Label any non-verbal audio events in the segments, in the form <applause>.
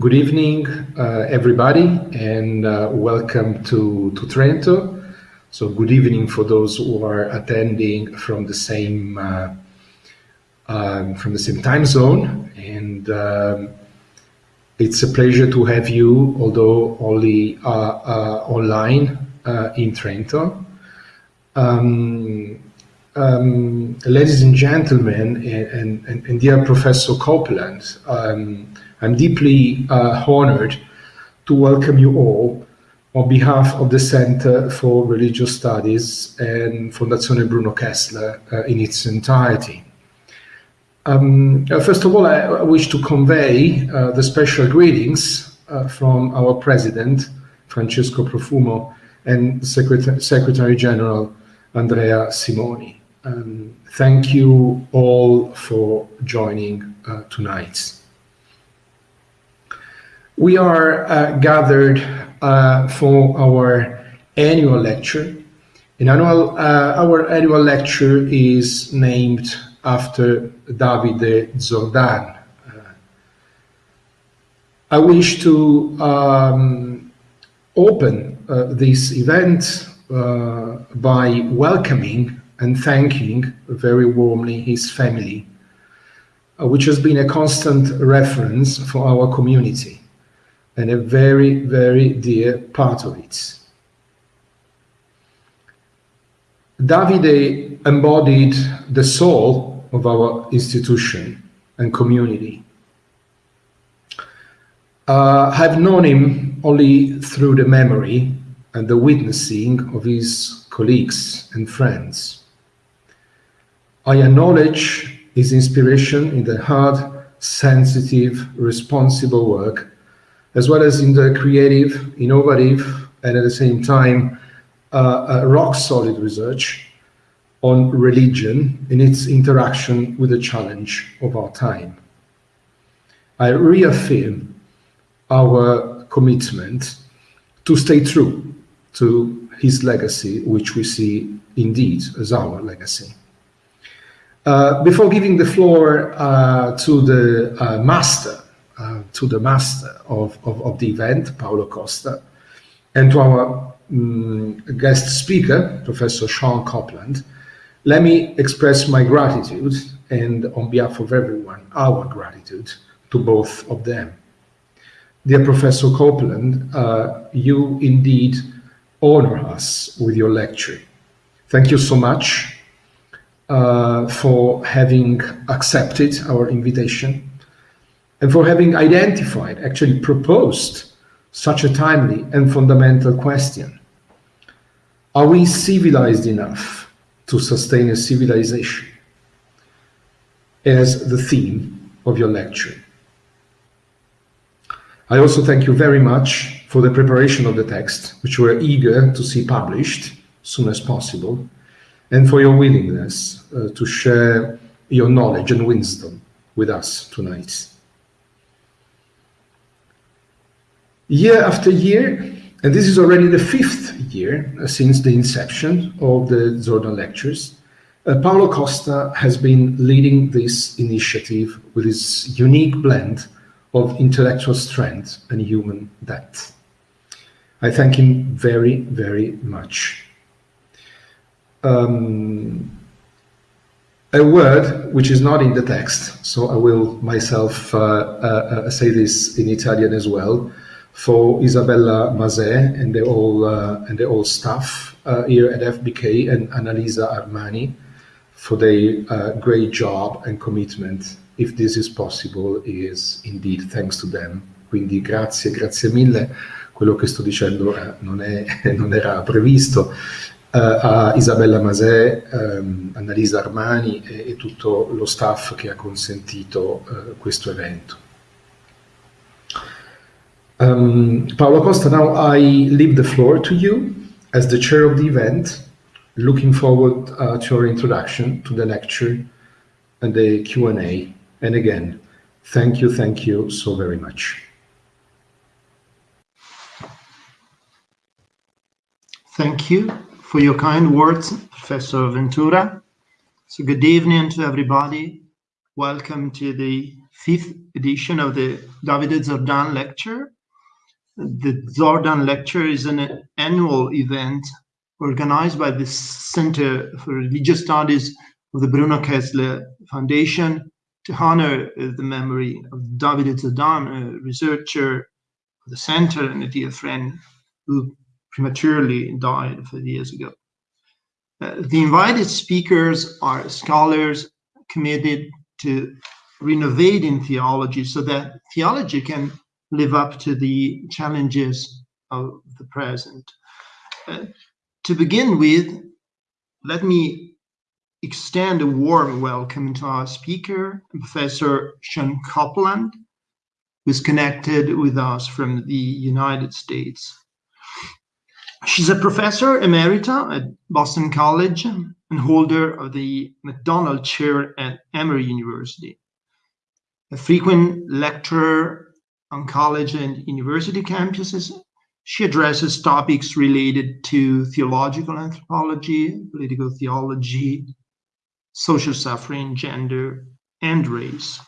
good evening, uh, everybody, and uh, welcome to, to Trento. So good evening for those who are attending from the same uh, um, from the same time zone. And um, it's a pleasure to have you, although only uh, uh, online uh, in Trento. Um, um, ladies and gentlemen, and, and, and, dear Professor Copeland, um, I'm deeply uh, honored to welcome you all on behalf of the Center for Religious Studies and Fondazione Bruno Kessler uh, in its entirety. Um, uh, first of all, I, wish to convey uh, the special greetings uh, from our President, Francesco Profumo, and Secretary, Secretary General Andrea Simoni. Um, thank you all for joining uh, tonight. We are uh, gathered uh, for our annual lecture. Annual, uh, our annual lecture is named after Davide Zordan. Uh, I wish to um, open uh, this event uh, by welcoming and thanking very warmly his family, which has been a constant reference for our community and a very, very dear part of it. Davide embodied the soul of our institution and community. Uh, I've known him only through the memory and the witnessing of his colleagues and friends. I acknowledge his inspiration in the hard, sensitive, responsible work, as well as in the creative, innovative, and at the same time, uh, uh, rock-solid research on religion in its interaction with the challenge of our time. I reaffirm our commitment to stay true to his legacy, which we see indeed as our legacy. Uh, before giving the floor uh, to the uh, master, uh, to the master of, of, of, the event, Paolo Costa, and to our um, guest speaker, Professor Shawn Copeland, let me express my gratitude and on behalf of everyone, our gratitude to both of them. Dear Professor Copeland, uh, you indeed honor us with your lecture. Thank you so much uh, for having accepted our invitation and for having identified, actually proposed, such a timely and fundamental question. Are we civilized enough to sustain a civilization as the theme of your lecture? I also thank you very much for the preparation of the text, which we're eager to see published as soon as possible, and for your willingness uh, to share your knowledge and wisdom with us tonight. Year after year, and this is already the fifth year uh, since the inception of the Zordan Lectures, uh, Paolo Costa has been leading this initiative with his unique blend of intellectual strength and human depth. I thank him very, very much um, a word which is not in the text, so I will myself uh, uh, uh say this in Italian as well, for Isabella Mazet and the whole uh, and the whole staff uh, here at FBK and Annalisa Armani for their uh, great job and commitment. If this is possible, is indeed thanks to them. Quindi grazie, grazie mille. Quello che sto dicendo non, è, <laughs> non era previsto uh, a Isabella Masè, um, Annalisa Armani e, e, tutto lo staff che ha consentito uh, questo evento. Um, Paolo Costa, now I leave the floor to you as the chair of the event. Looking forward uh, to your introduction to the lecture and the Q&A. And again, thank you, thank you so very much. Thank you for your kind words, Professor Ventura. So good evening to everybody. welcome to the fifth edition of the Davide Zordan Lecture. The Zordan Lecture is an annual event organized by the Center for Religious Studies of the Bruno Kessler Foundation to honor the memory of David Zordan, a researcher of the center and a dear friend who prematurely died five years ago. Uh, the invited speakers are scholars committed to renovating theology so that theology can live up to the challenges of the present. Uh, to begin with, let me extend a warm welcome to our speaker, Professor Shawn Copeland, who is connected with us from the United States. She's a professor emerita at Boston College and holder of the McDonald Chair at Emory University. A frequent lecturer on college and university campuses, she addresses topics related to theological anthropology, political theology, social suffering, gender, and race.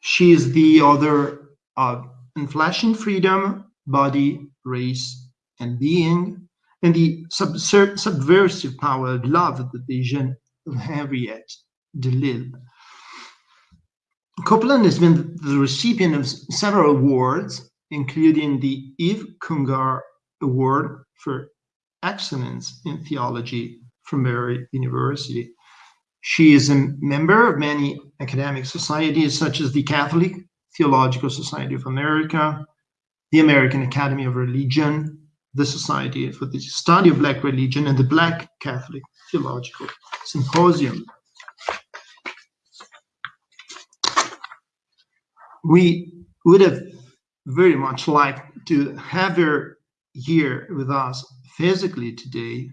She is the author of Enfleshing Freedom, Body, Race, and being, and the subversive power of love, the vision of Henriette Delille. Copeland has been the recipient of several awards, including the Yves Congar Award for Excellence in Theology from Emory University. She is a member of many academic societies, such as the Catholic Theological Society of America, the American Academy of Religion, the Society for the Study of Black Religion and the Black Catholic Theological Symposium. We would have very much liked to have her here with us physically today.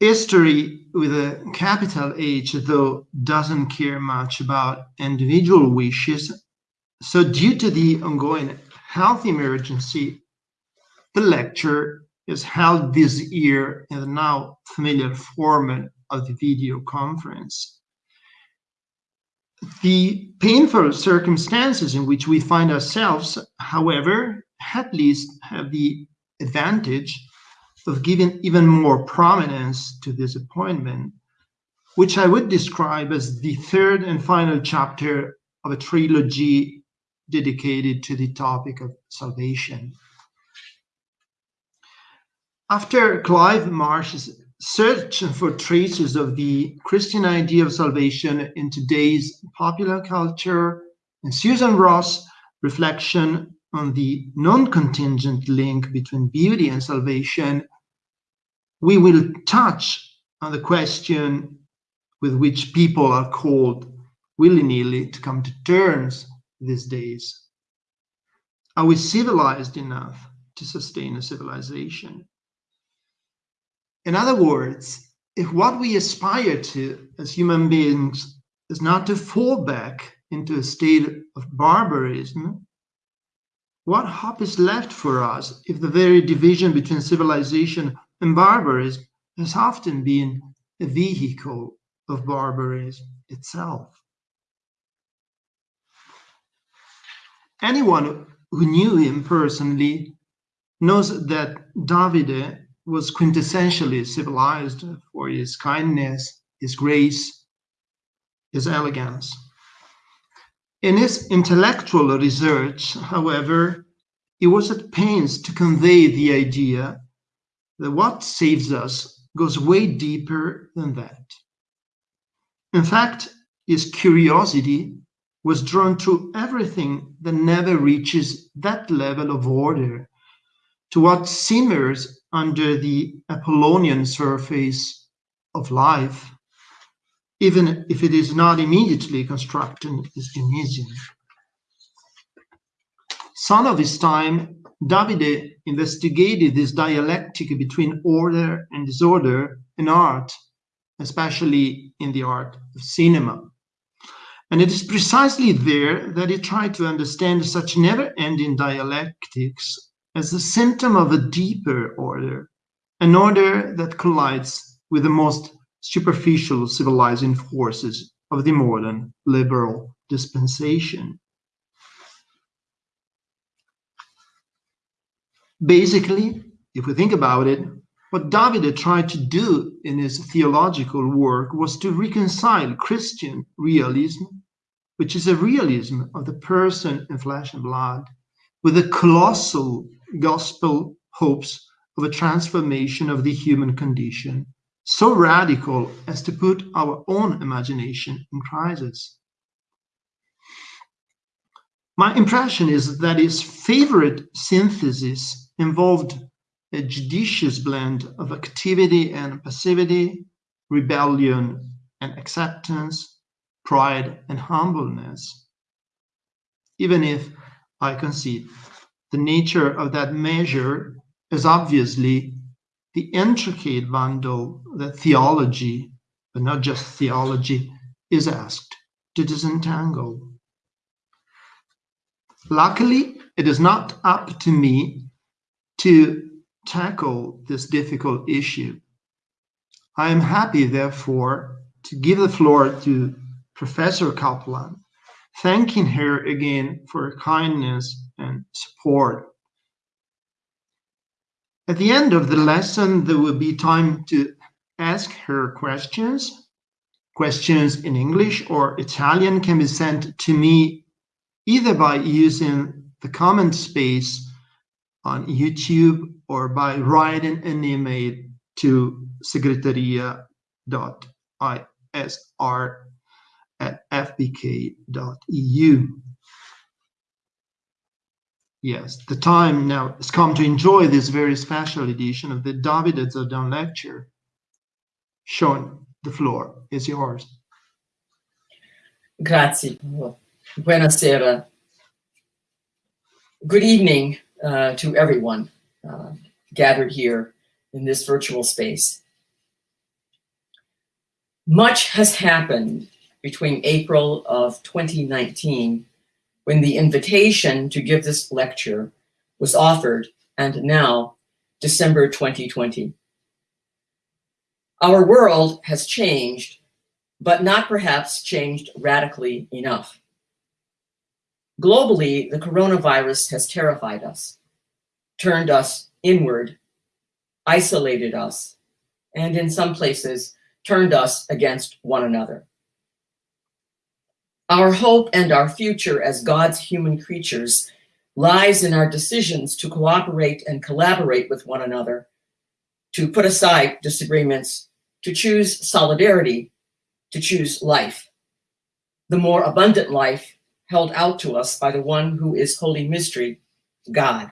History with a capital H, though, doesn't care much about individual wishes. So, due to the ongoing health emergency the lecture is held this year in the now familiar format of the video conference. The painful circumstances in which we find ourselves, however, at least have the advantage of giving even more prominence to this appointment, which I would describe as the third and final chapter of a trilogy dedicated to the topic of salvation. After Clive Marsh's search for traces of the Christian idea of salvation in today's popular culture, and Susan Ross' reflection on the non contingent link between beauty and salvation, we will touch on the question with which people are called willy nilly to come to terms these days. Are we civilized enough to sustain a civilization? In other words, if what we aspire to as human beings is not to fall back into a state of barbarism, what hope is left for us if the very division between civilization and barbarism has often been a vehicle of barbarism itself? Anyone who knew him personally knows that Davide was quintessentially civilized for his kindness, his grace, his elegance. In his intellectual research, however, he was at pains to convey the idea that what saves us goes way deeper than that. In fact, his curiosity was drawn to everything that never reaches that level of order, to what simmers under the Apollonian surface of life, even if it is not immediately constructed as Dionysian. Son of his time, Davide investigated this dialectic between order and disorder in art, especially in the art of cinema. And it is precisely there that he tried to understand such never ending dialectics as a symptom of a deeper order, an order that collides with the most superficial civilizing forces of the modern liberal dispensation. Basically, if we think about it, what Davide tried to do in his theological work was to reconcile Christian realism, which is a realism of the person in flesh and blood, with the colossal gospel hopes of a transformation of the human condition, so radical as to put our own imagination in crisis. My impression is that his favorite synthesis involved a judicious blend of activity and passivity, rebellion and acceptance, pride and humbleness. Even if I concede the nature of that measure is obviously the intricate bundle that theology, but not just theology, is asked to disentangle. Luckily, it is not up to me to tackle this difficult issue. I am happy, therefore, to give the floor to Professor Kaplan, thanking her again for her kindness and support. At the end of the lesson, there will be time to ask her questions. Questions in English or Italian can be sent to me either by using the comment space on YouTube or by writing an email to secretaria.isr at fbk.eu. Yes, the time now has come to enjoy this very special edition of the Davide Zordan lecture. Shawn, the floor is yours. Grazie. Buonasera. Good evening uh, to everyone uh, gathered here in this virtual space. Much has happened between April of 2019 when the invitation to give this lecture was offered and now December 2020. Our world has changed, but not perhaps changed radically enough. Globally, the coronavirus has terrified us, turned us inward, isolated us, and in some places, turned us against one another. Our hope and our future as God's human creatures lies in our decisions to cooperate and collaborate with one another, to put aside disagreements, to choose solidarity, to choose life. The more abundant life held out to us by the one who is Holy Mystery, God.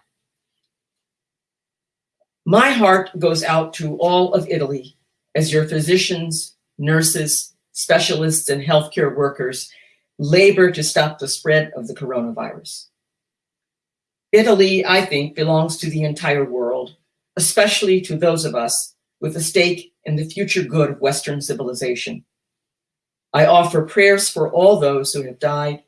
My heart goes out to all of Italy as your physicians, nurses, specialists, and healthcare workers labor to stop the spread of the coronavirus. Italy, I think, belongs to the entire world, especially to those of us with a stake in the future good of Western civilization. I offer prayers for all those who have died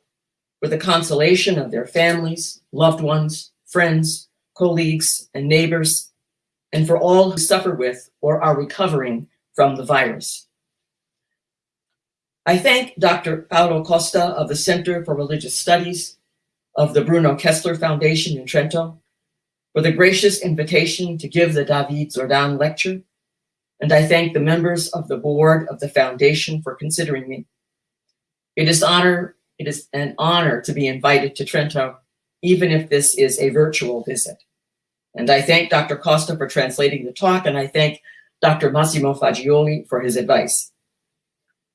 for the consolation of their families, loved ones, friends, colleagues, and neighbors, and for all who suffer with or are recovering from the virus. I thank Dr. Paolo Costa of the Center for Religious Studies of the Bruno Kessler Foundation in Trento for the gracious invitation to give the David Zordan lecture, and I thank the members of the board of the foundation for considering me. It is honor it is an honor to be invited to Trento, even if this is a virtual visit. And I thank Dr. Costa for translating the talk, and I thank Dr. Massimo Faggioli for his advice.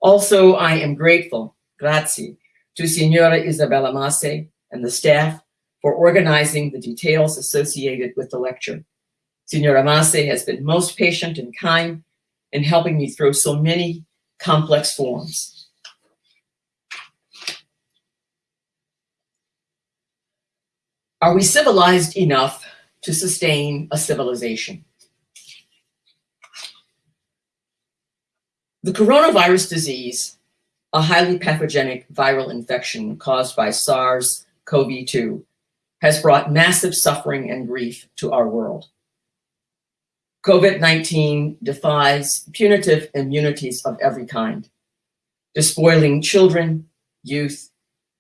Also, I am grateful, grazie, to Signora Isabella Masè and the staff for organizing the details associated with the lecture. Signora Masè has been most patient and kind in helping me through so many complex forms. Are we civilized enough to sustain a civilization? The coronavirus disease, a highly pathogenic viral infection caused by SARS-CoV-2, has brought massive suffering and grief to our world. COVID-19 defies punitive immunities of every kind. despoiling children, youth,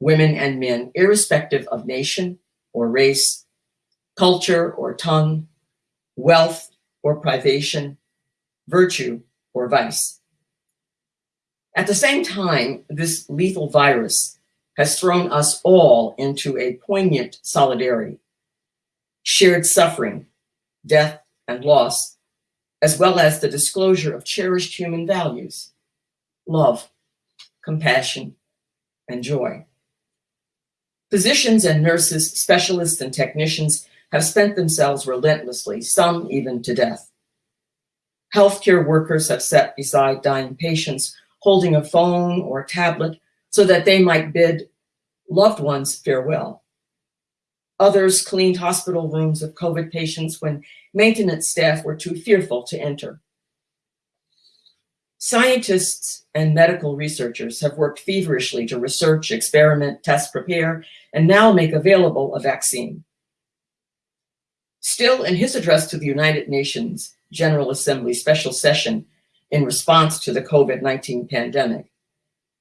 women, and men, irrespective of nation or race, culture or tongue, wealth or privation, virtue or vice. At the same time, this lethal virus has thrown us all into a poignant solidarity, shared suffering, death, and loss, as well as the disclosure of cherished human values, love, compassion, and joy. Physicians and nurses, specialists and technicians have spent themselves relentlessly, some even to death. Healthcare workers have sat beside dying patients, holding a phone or a tablet so that they might bid loved ones farewell. Others cleaned hospital rooms of COVID patients when maintenance staff were too fearful to enter. Scientists and medical researchers have worked feverishly to research, experiment, test, prepare, and now make available a vaccine. Still, in his address to the United Nations General Assembly special session in response to the COVID-19 pandemic,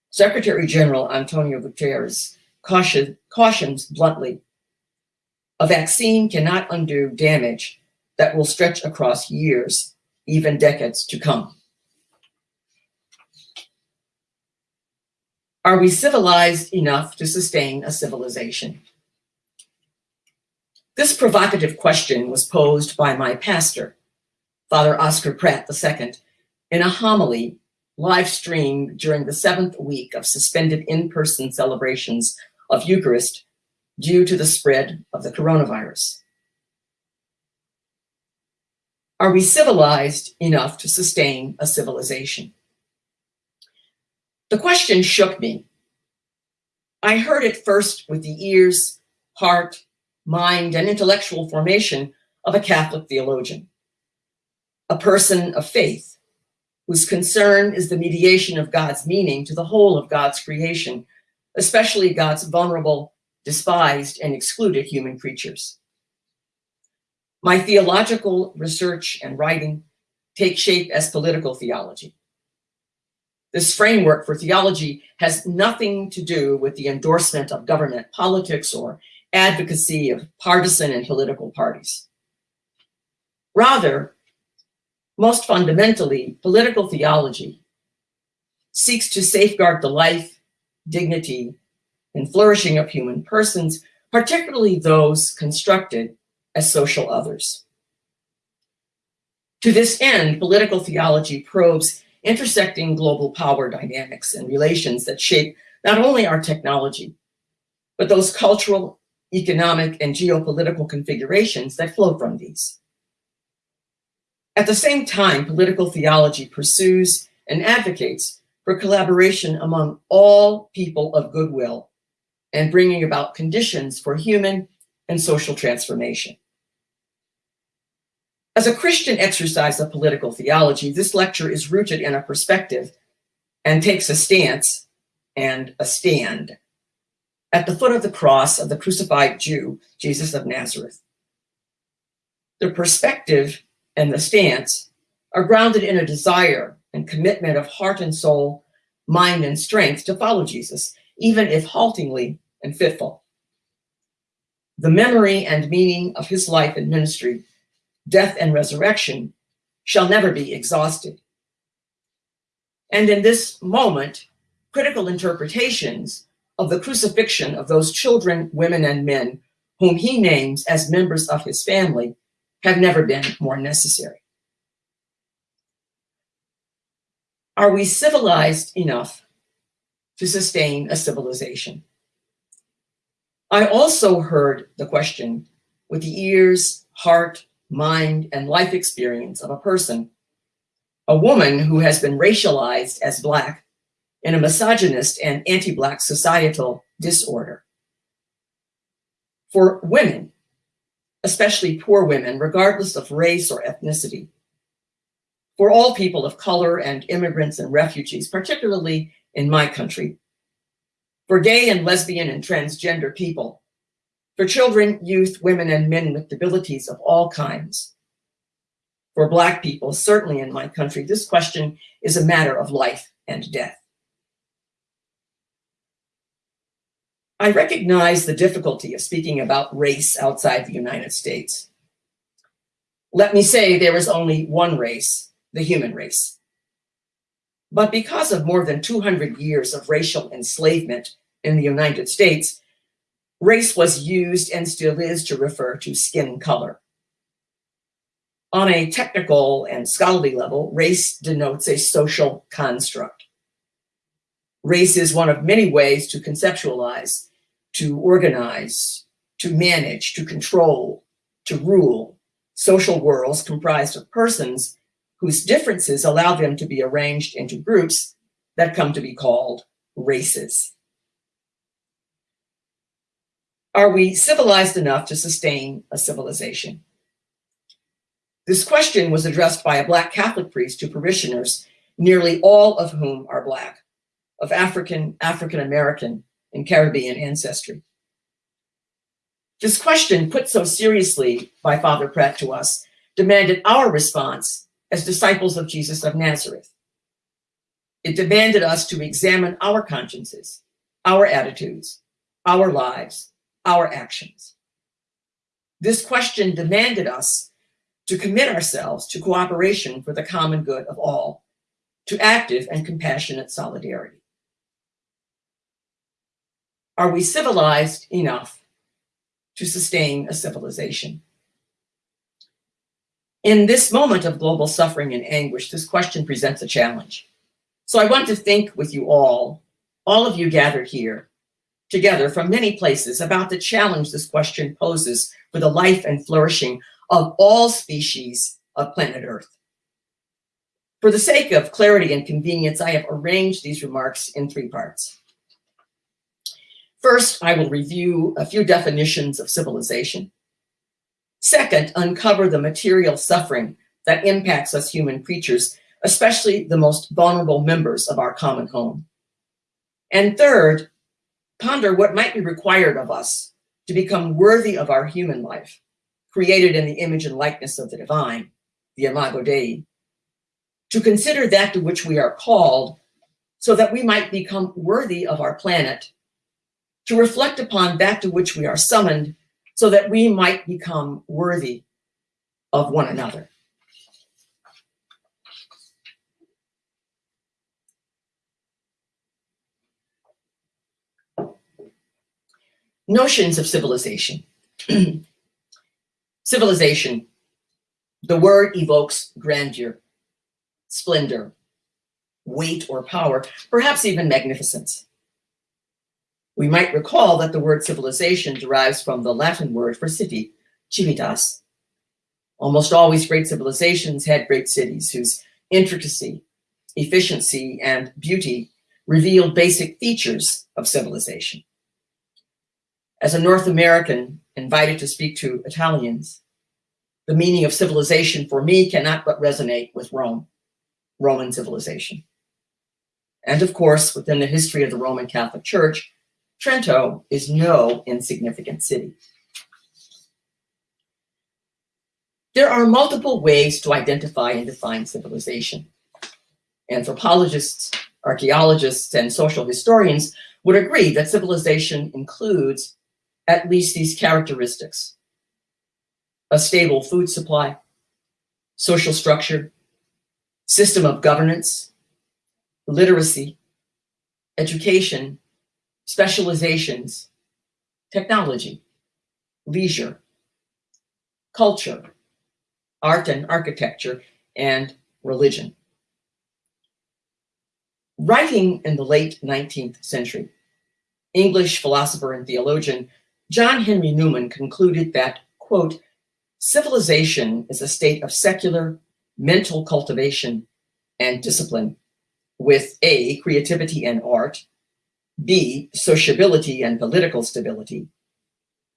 Secretary General Antonio Guterres caution, cautions bluntly, a vaccine cannot undo damage that will stretch across years, even decades to come. Are we civilized enough to sustain a civilization? This provocative question was posed by my pastor, Father Oscar Pratt II, in a homily live streamed during the seventh week of suspended in-person celebrations of Eucharist due to the spread of the coronavirus. Are we civilized enough to sustain a civilization? The question shook me. I heard it first with the ears, heart, mind, and intellectual formation of a Catholic theologian, a person of faith, whose concern is the mediation of God's meaning to the whole of God's creation, especially God's vulnerable, despised, and excluded human creatures. My theological research and writing take shape as political theology. This framework for theology has nothing to do with the endorsement of government politics or advocacy of partisan and political parties. Rather, most fundamentally, political theology seeks to safeguard the life, dignity, and flourishing of human persons, particularly those constructed as social others. To this end, political theology probes intersecting global power dynamics and relations that shape not only our technology, but those cultural, economic, and geopolitical configurations that flow from these. At the same time, political theology pursues and advocates for collaboration among all people of goodwill and bringing about conditions for human and social transformation. As a Christian exercise of political theology, this lecture is rooted in a perspective and takes a stance and a stand at the foot of the cross of the crucified Jew, Jesus of Nazareth. The perspective and the stance are grounded in a desire and commitment of heart and soul, mind and strength to follow Jesus, even if haltingly and fitful. The memory and meaning of his life and ministry, death and resurrection shall never be exhausted. And in this moment, critical interpretations of the crucifixion of those children, women, and men whom he names as members of his family have never been more necessary. Are we civilized enough to sustain a civilization? I also heard the question with the ears, heart, mind, and life experience of a person, a woman who has been racialized as Black in a misogynist and anti-Black societal disorder. For women, especially poor women, regardless of race or ethnicity. For all people of color and immigrants and refugees, particularly in my country. For gay and lesbian and transgender people. For children, youth, women, and men with disabilities of all kinds. For Black people, certainly in my country, this question is a matter of life and death. I recognize the difficulty of speaking about race outside the United States. Let me say there is only one race, the human race. But because of more than 200 years of racial enslavement in the United States, race was used and still is to refer to skin color. On a technical and scholarly level, race denotes a social construct. Race is one of many ways to conceptualize, to organize, to manage, to control, to rule social worlds comprised of persons whose differences allow them to be arranged into groups that come to be called races. Are we civilized enough to sustain a civilization? This question was addressed by a Black Catholic priest to parishioners, nearly all of whom are Black, of African, African-American, and Caribbean ancestry. This question, put so seriously by Father Pratt to us, demanded our response as disciples of Jesus of Nazareth. It demanded us to examine our consciences, our attitudes, our lives, our actions. This question demanded us to commit ourselves to cooperation for the common good of all, to active and compassionate solidarity. Are we civilized enough to sustain a civilization? In this moment of global suffering and anguish, this question presents a challenge. So I want to think with you all, all of you gathered here, together from many places about the challenge this question poses for the life and flourishing of all species of planet Earth. For the sake of clarity and convenience, I have arranged these remarks in three parts. First, I will review a few definitions of civilization. Second, uncover the material suffering that impacts us human creatures, especially the most vulnerable members of our common home. And third, ponder what might be required of us to become worthy of our human life, created in the image and likeness of the divine, the Imago Dei, to consider that to which we are called so that we might become worthy of our planet, to reflect upon that to which we are summoned so that we might become worthy of one another. Notions of civilization. <clears throat> civilization, the word evokes grandeur, splendor, weight or power, perhaps even magnificence. We might recall that the word civilization derives from the Latin word for city, civitas. Almost always great civilizations had great cities whose intricacy, efficiency, and beauty revealed basic features of civilization. As a North American invited to speak to Italians, the meaning of civilization for me cannot but resonate with Rome, Roman civilization. And of course, within the history of the Roman Catholic Church, Trento is no insignificant city. There are multiple ways to identify and define civilization. Anthropologists, archaeologists, and social historians would agree that civilization includes at least these characteristics. A stable food supply, social structure, system of governance, literacy, education, specializations, technology, leisure, culture, art and architecture, and religion. Writing in the late 19th century, English philosopher and theologian John Henry Newman concluded that, quote, civilization is a state of secular mental cultivation and discipline with A, creativity and art, B, sociability and political stability,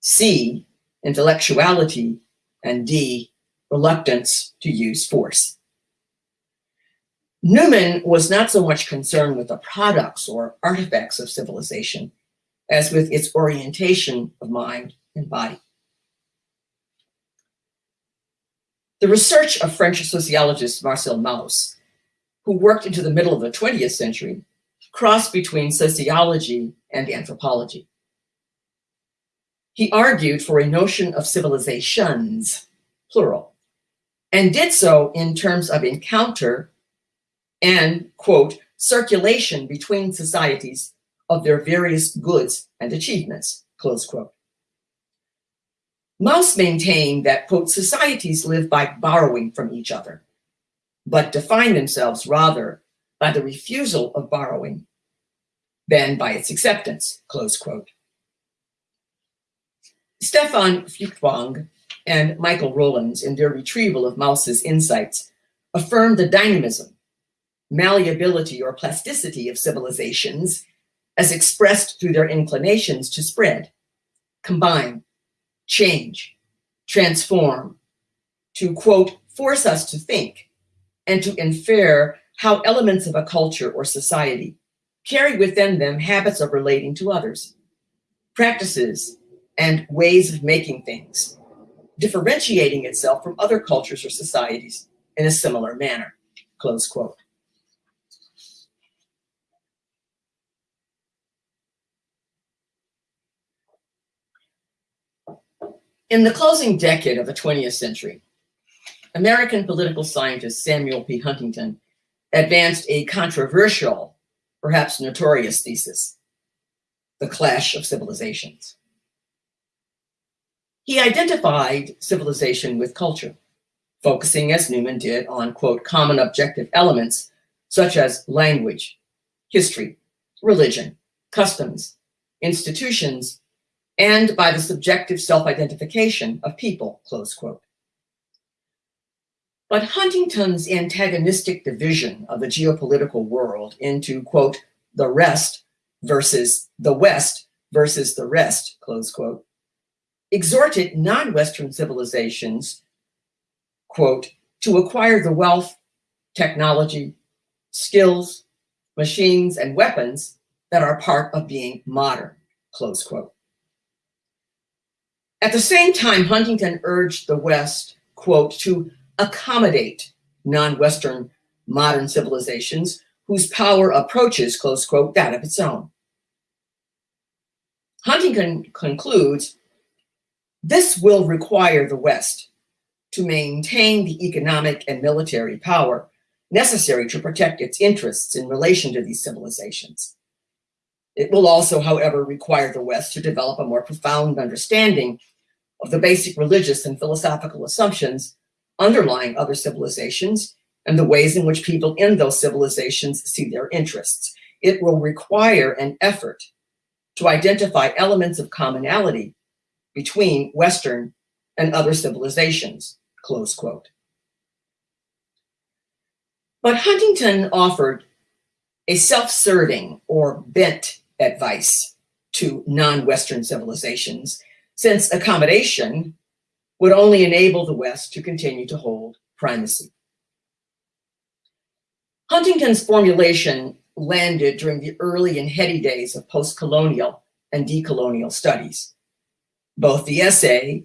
C, intellectuality, and D, reluctance to use force. Newman was not so much concerned with the products or artifacts of civilization as with its orientation of mind and body. The research of French sociologist Marcel Mauss, who worked into the middle of the 20th century, cross between sociology and anthropology. He argued for a notion of civilizations, plural, and did so in terms of encounter and, quote, circulation between societies of their various goods and achievements, close quote. Mauss maintained that, quote, societies live by borrowing from each other, but define themselves rather by the refusal of borrowing than by its acceptance, close quote. Stefan Feuchtwang and Michael Rowlands, in their retrieval of Mauss's insights, affirm the dynamism, malleability, or plasticity of civilizations as expressed through their inclinations to spread, combine, change, transform, to quote, force us to think, and to infer how elements of a culture or society carry within them habits of relating to others, practices, and ways of making things, differentiating itself from other cultures or societies in a similar manner, close quote. In the closing decade of the 20th century, American political scientist Samuel P. Huntington advanced a controversial, perhaps notorious thesis, the clash of civilizations. He identified civilization with culture, focusing as Newman did on, quote, common objective elements such as language, history, religion, customs, institutions, and by the subjective self-identification of people, close quote. But Huntington's antagonistic division of the geopolitical world into, quote, the rest versus the West versus the rest, close quote, exhorted non-Western civilizations, quote, to acquire the wealth, technology, skills, machines, and weapons that are part of being modern, close quote. At the same time, Huntington urged the West, quote, to accommodate non-Western modern civilizations whose power approaches, close quote, that of its own. Huntington concludes, this will require the West to maintain the economic and military power necessary to protect its interests in relation to these civilizations. It will also, however, require the West to develop a more profound understanding of the basic religious and philosophical assumptions underlying other civilizations and the ways in which people in those civilizations see their interests. It will require an effort to identify elements of commonality between Western and other civilizations, close quote. But Huntington offered a self-serving or bent advice to non-Western civilizations since accommodation would only enable the West to continue to hold primacy. Huntington's formulation landed during the early and heady days of post-colonial and decolonial studies. Both the essay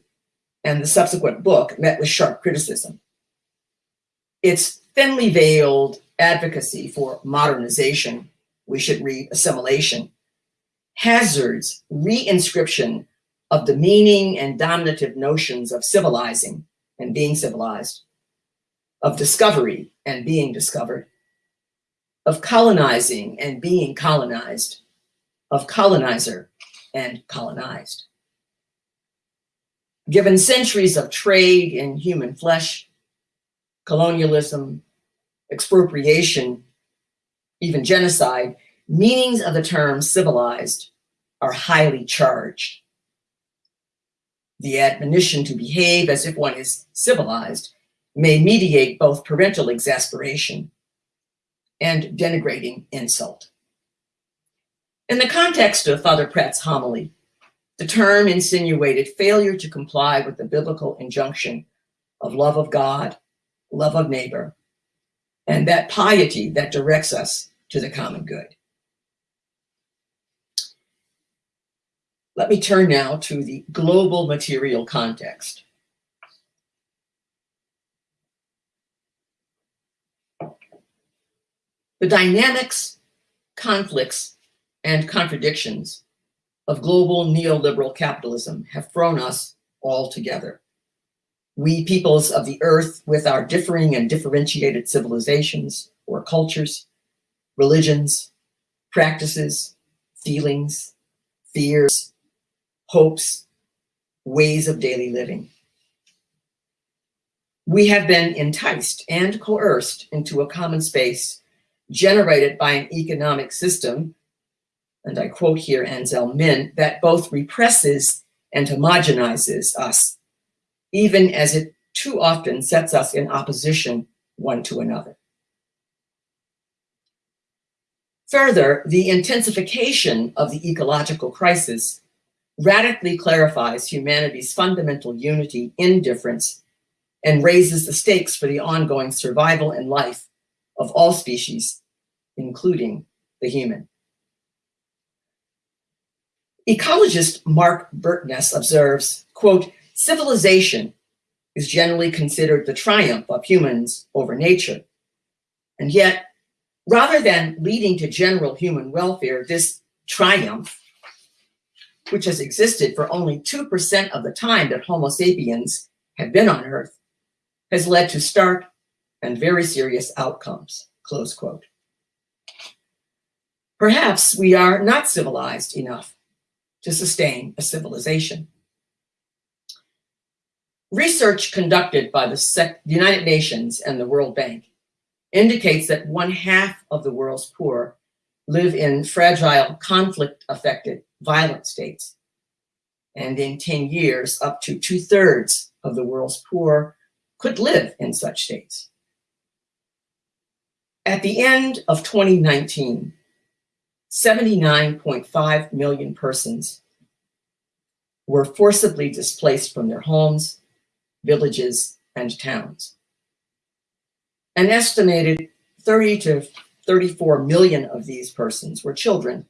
and the subsequent book met with sharp criticism. Its thinly veiled advocacy for modernization, we should read assimilation, hazards reinscription of the meaning and dominative notions of civilizing and being civilized, of discovery and being discovered, of colonizing and being colonized, of colonizer and colonized. Given centuries of trade in human flesh, colonialism, expropriation, even genocide, meanings of the term civilized are highly charged the admonition to behave as if one is civilized may mediate both parental exasperation and denigrating insult. In the context of Father Pratt's homily, the term insinuated failure to comply with the biblical injunction of love of God, love of neighbor, and that piety that directs us to the common good. Let me turn now to the global material context. The dynamics, conflicts, and contradictions of global neoliberal capitalism have thrown us all together. We peoples of the earth with our differing and differentiated civilizations or cultures, religions, practices, feelings, fears, hopes, ways of daily living. We have been enticed and coerced into a common space generated by an economic system, and I quote here Anselm Min, that both represses and homogenizes us, even as it too often sets us in opposition one to another. Further, the intensification of the ecological crisis radically clarifies humanity's fundamental unity in difference and raises the stakes for the ongoing survival and life of all species, including the human. Ecologist Mark Bertness observes, quote, civilization is generally considered the triumph of humans over nature. And yet, rather than leading to general human welfare, this triumph, which has existed for only 2% of the time that Homo sapiens have been on Earth, has led to stark and very serious outcomes, close quote. Perhaps we are not civilized enough to sustain a civilization. Research conducted by the United Nations and the World Bank indicates that one half of the world's poor live in fragile, conflict-affected, violent states. And in 10 years, up to two thirds of the world's poor could live in such states. At the end of 2019, 79.5 million persons were forcibly displaced from their homes, villages, and towns. An estimated 30 to 34 million of these persons were children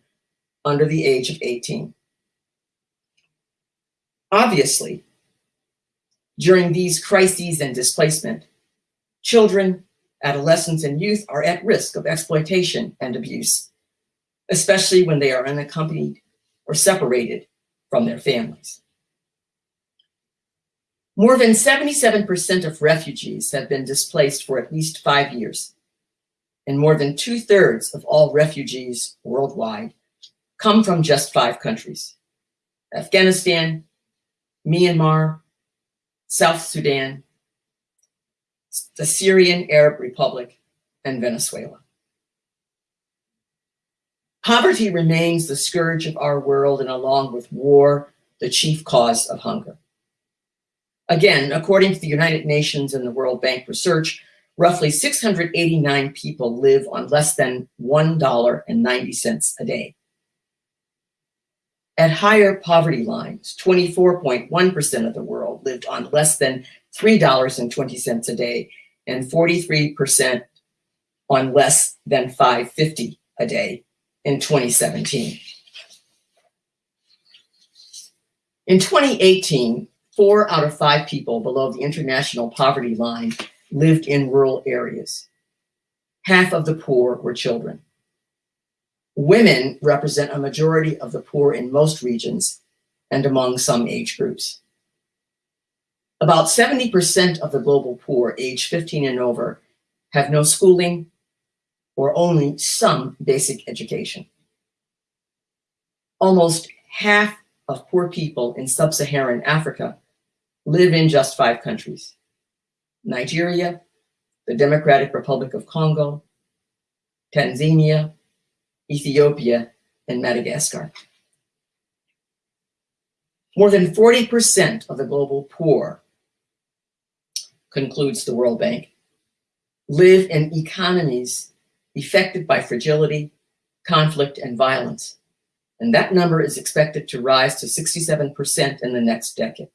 under the age of 18. Obviously, during these crises and displacement, children, adolescents, and youth are at risk of exploitation and abuse, especially when they are unaccompanied or separated from their families. More than 77% of refugees have been displaced for at least five years, and more than two thirds of all refugees worldwide come from just five countries, Afghanistan, Myanmar, South Sudan, the Syrian Arab Republic, and Venezuela. Poverty remains the scourge of our world and along with war, the chief cause of hunger. Again, according to the United Nations and the World Bank research, roughly 689 people live on less than $1.90 a day. At higher poverty lines, 24.1% of the world lived on less than $3.20 a day and 43% on less than 550 a day in 2017. In 2018, four out of five people below the international poverty line lived in rural areas. Half of the poor were children. Women represent a majority of the poor in most regions and among some age groups. About 70% of the global poor age 15 and over have no schooling or only some basic education. Almost half of poor people in sub-Saharan Africa live in just five countries. Nigeria, the Democratic Republic of Congo, Tanzania, Ethiopia, and Madagascar. More than 40% of the global poor, concludes the World Bank, live in economies affected by fragility, conflict, and violence. And that number is expected to rise to 67% in the next decade.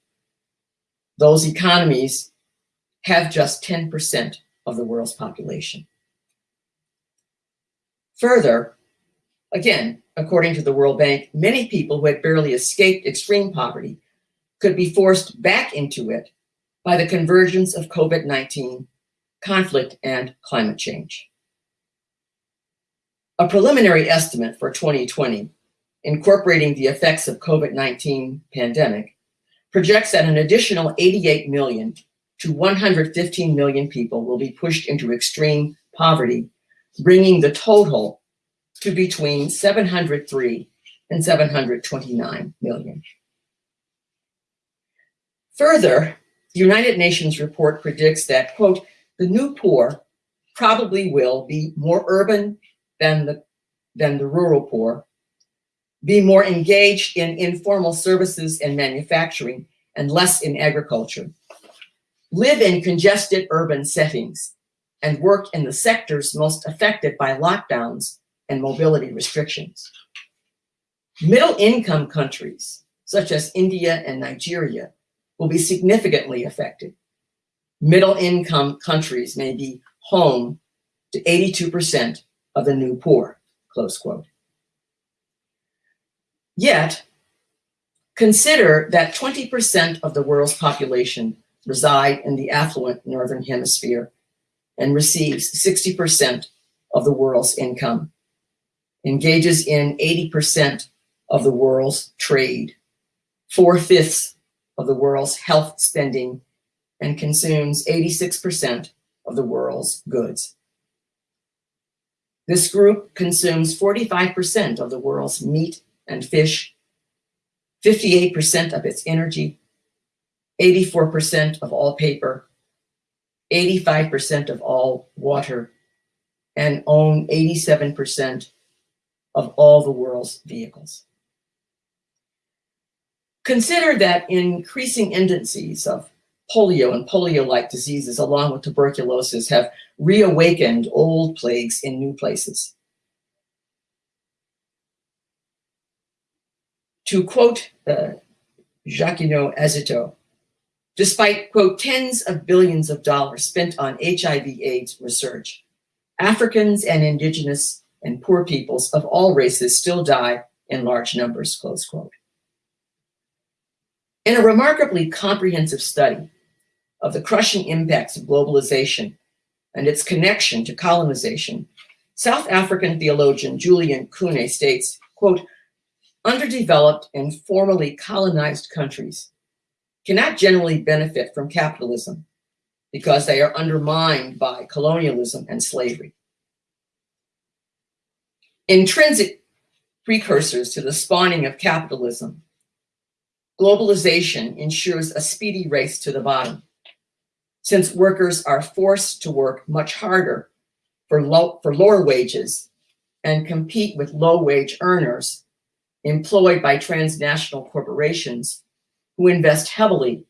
Those economies have just 10% of the world's population. Further, Again, according to the World Bank, many people who had barely escaped extreme poverty could be forced back into it by the convergence of COVID-19, conflict, and climate change. A preliminary estimate for 2020 incorporating the effects of COVID-19 pandemic, projects that an additional 88 million to 115 million people will be pushed into extreme poverty, bringing the total to between 703 and 729 million. Further, the United Nations report predicts that, quote, the new poor probably will be more urban than the, than the rural poor, be more engaged in informal services and manufacturing and less in agriculture, live in congested urban settings, and work in the sectors most affected by lockdowns and mobility restrictions. Middle income countries, such as India and Nigeria, will be significantly affected. Middle income countries may be home to 82% of the new poor, close quote. Yet, consider that 20% of the world's population reside in the affluent Northern Hemisphere and receives 60% of the world's income, engages in 80% of the world's trade, four-fifths of the world's health spending, and consumes 86% of the world's goods. This group consumes 45% of the world's meat and fish, 58% of its energy, 84% of all paper, 85% of all water, and own 87% of all the world's vehicles. Consider that increasing indices of polio and polio-like diseases along with tuberculosis have reawakened old plagues in new places. To quote uh, Jacquineau Azetsop, despite, quote, tens of billions of dollars spent on HIV AIDS research, Africans and indigenous and poor peoples of all races still die in large numbers, close quote. In a remarkably comprehensive study of the crushing impacts of globalization and its connection to colonization, South African theologian Julian Kunnie states, quote, underdeveloped and formerly colonized countries cannot generally benefit from capitalism because they are undermined by colonialism and slavery. Intrinsic precursors to the spawning of capitalism. Globalization ensures a speedy race to the bottom, since workers are forced to work much harder for, low, for lower wages and compete with low-wage earners employed by transnational corporations who invest heavily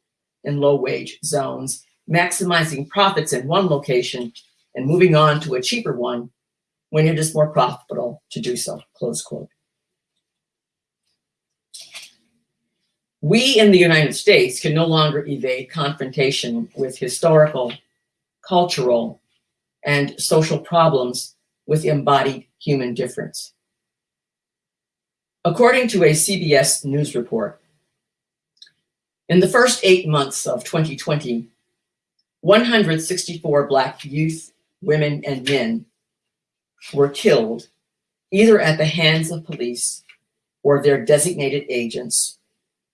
in low-wage zones, maximizing profits in one location and moving on to a cheaper one when it is more profitable to do so, close quote. We in the United States can no longer evade confrontation with historical, cultural, and social problems with embodied human difference. According to a CBS News report, in the first eight months of 2020, 164 Black youth, women, and men were killed either at the hands of police or their designated agents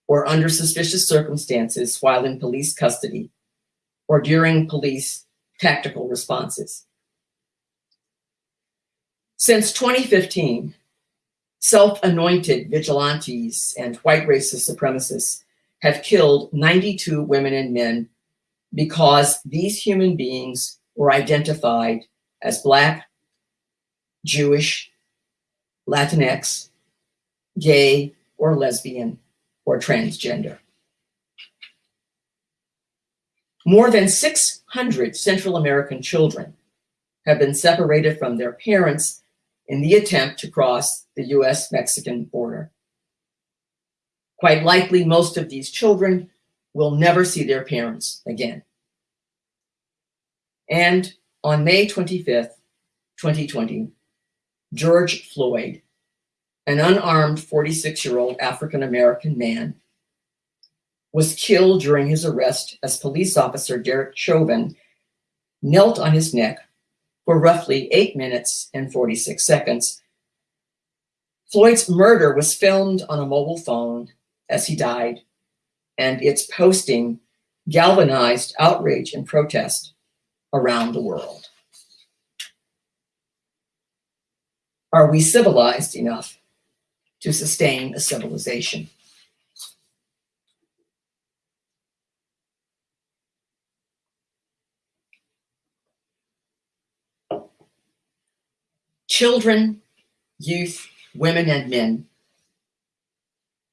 or under suspicious circumstances while in police custody or during police tactical responses. Since 2015, self-anointed vigilantes and white racist supremacists have killed 92 women and men because these human beings were identified as Black, Jewish, Latinx, gay, or lesbian, or transgender. More than 600 Central American children have been separated from their parents in the attempt to cross the US-Mexican border. Quite likely, most of these children will never see their parents again. And on May 25th, 2020, George Floyd an unarmed 46-year-old African-American man, was killed during his arrest as police officer Derek Chauvin knelt on his neck for roughly eight minutes and 46 seconds Floyd's murder was filmed on a mobile phone as he died, and its posting galvanized outrage and protest around the world. Are we civilized enough to sustain a civilization? Children, youth, women, and men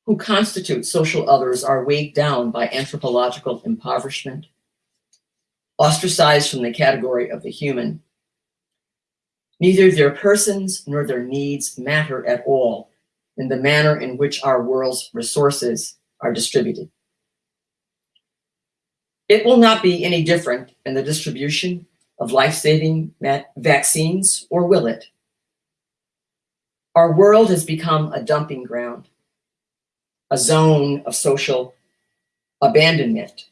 who constitute social others are weighed down by anthropological impoverishment, ostracized from the category of the human. Neither their persons nor their needs matter at all in the manner in which our world's resources are distributed. It will not be any different in the distribution of life-saving vaccines, or will it? Our world has become a dumping ground, a zone of social abandonment.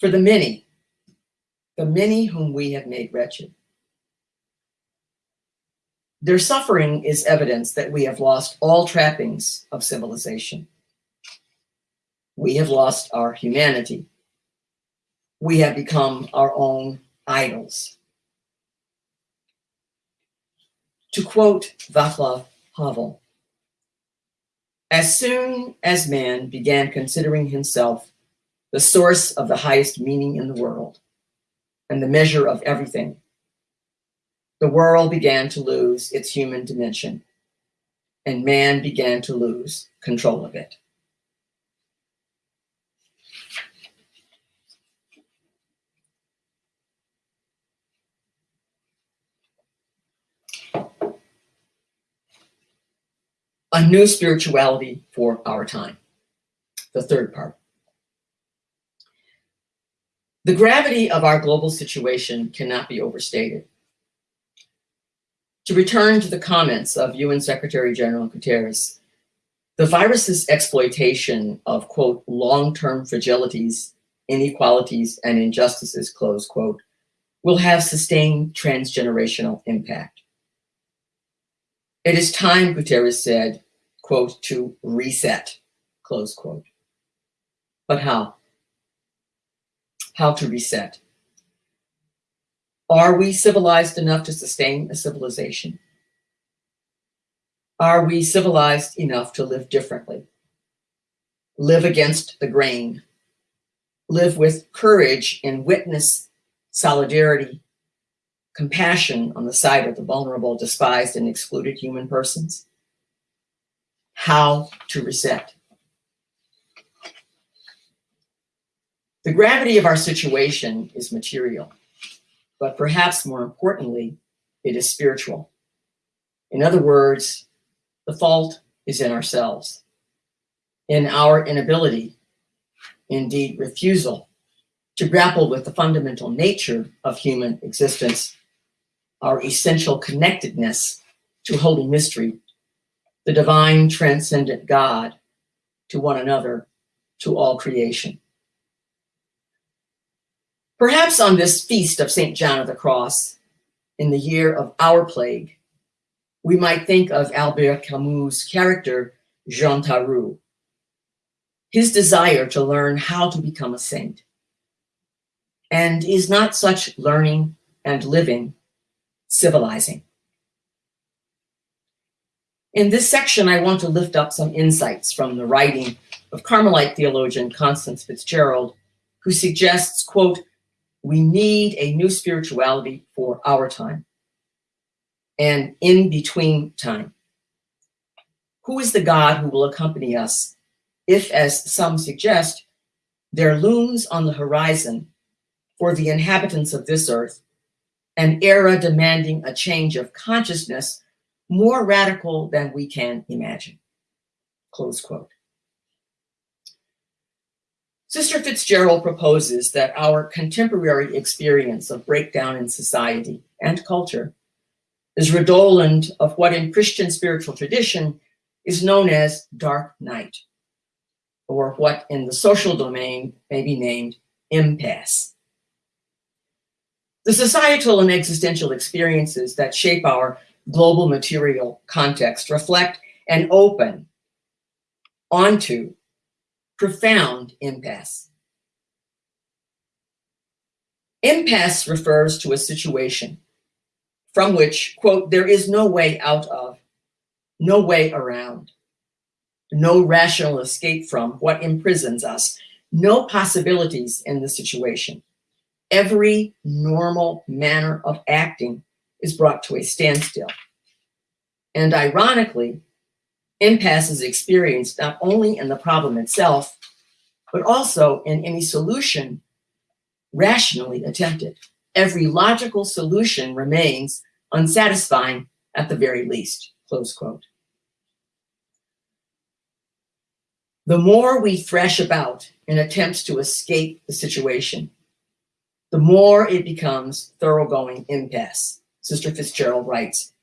For the many, the many whom we have made wretched. Their suffering is evidence that we have lost all trappings of civilization. We have lost our humanity. We have become our own idols. To quote Václav Havel, as soon as man began considering himself the source of the highest meaning in the world and the measure of everything, the world began to lose its human dimension and man began to lose control of it. a new spirituality for our time. The third part. The gravity of our global situation cannot be overstated. To return to the comments of UN Secretary General Guterres, the virus's exploitation of, quote, long-term fragilities, inequalities, and injustices, close quote, will have sustained transgenerational impact. It is time, Guterres said, quote, to reset, close quote. But how? How to reset? Are we civilized enough to sustain a civilization? Are we civilized enough to live differently? Live against the grain? Live with courage and witness solidarity, compassion on the side of the vulnerable, despised, and excluded human persons? how to reset. The gravity of our situation is material, but perhaps more importantly, it is spiritual. In other words, the fault is in ourselves, in our inability, indeed refusal, to grapple with the fundamental nature of human existence, our essential connectedness to holy mystery the divine transcendent God to one another, to all creation. Perhaps on this feast of St. John of the Cross, in the year of our plague, we might think of Albert Camus' character, Jean Tarrou, his desire to learn how to become a saint. And is not such learning and living civilizing? In this section, I want to lift up some insights from the writing of Carmelite theologian Constance Fitzgerald, who suggests, quote, we need a new spirituality for our time and in between time. Who is the God who will accompany us if, as some suggest, there looms on the horizon for the inhabitants of this earth an era demanding a change of consciousness more radical than we can imagine, close quote. Sister Fitzgerald proposes that our contemporary experience of breakdown in society and culture is redolent of what in Christian spiritual tradition is known as dark night, or what in the social domain may be named impasse. The societal and existential experiences that shape our global material context reflect and open onto profound impasse. Impasse refers to a situation from which, quote, there is no way out of, no way around, no rational escape from what imprisons us, no possibilities in the situation. Every normal manner of acting is brought to a standstill. And ironically, impasse is experienced not only in the problem itself, but also in any solution rationally attempted. Every logical solution remains unsatisfying at the very least, close quote. The more we thresh about in attempts to escape the situation, the more it becomes thoroughgoing impasse, Sister Fitzgerald writes,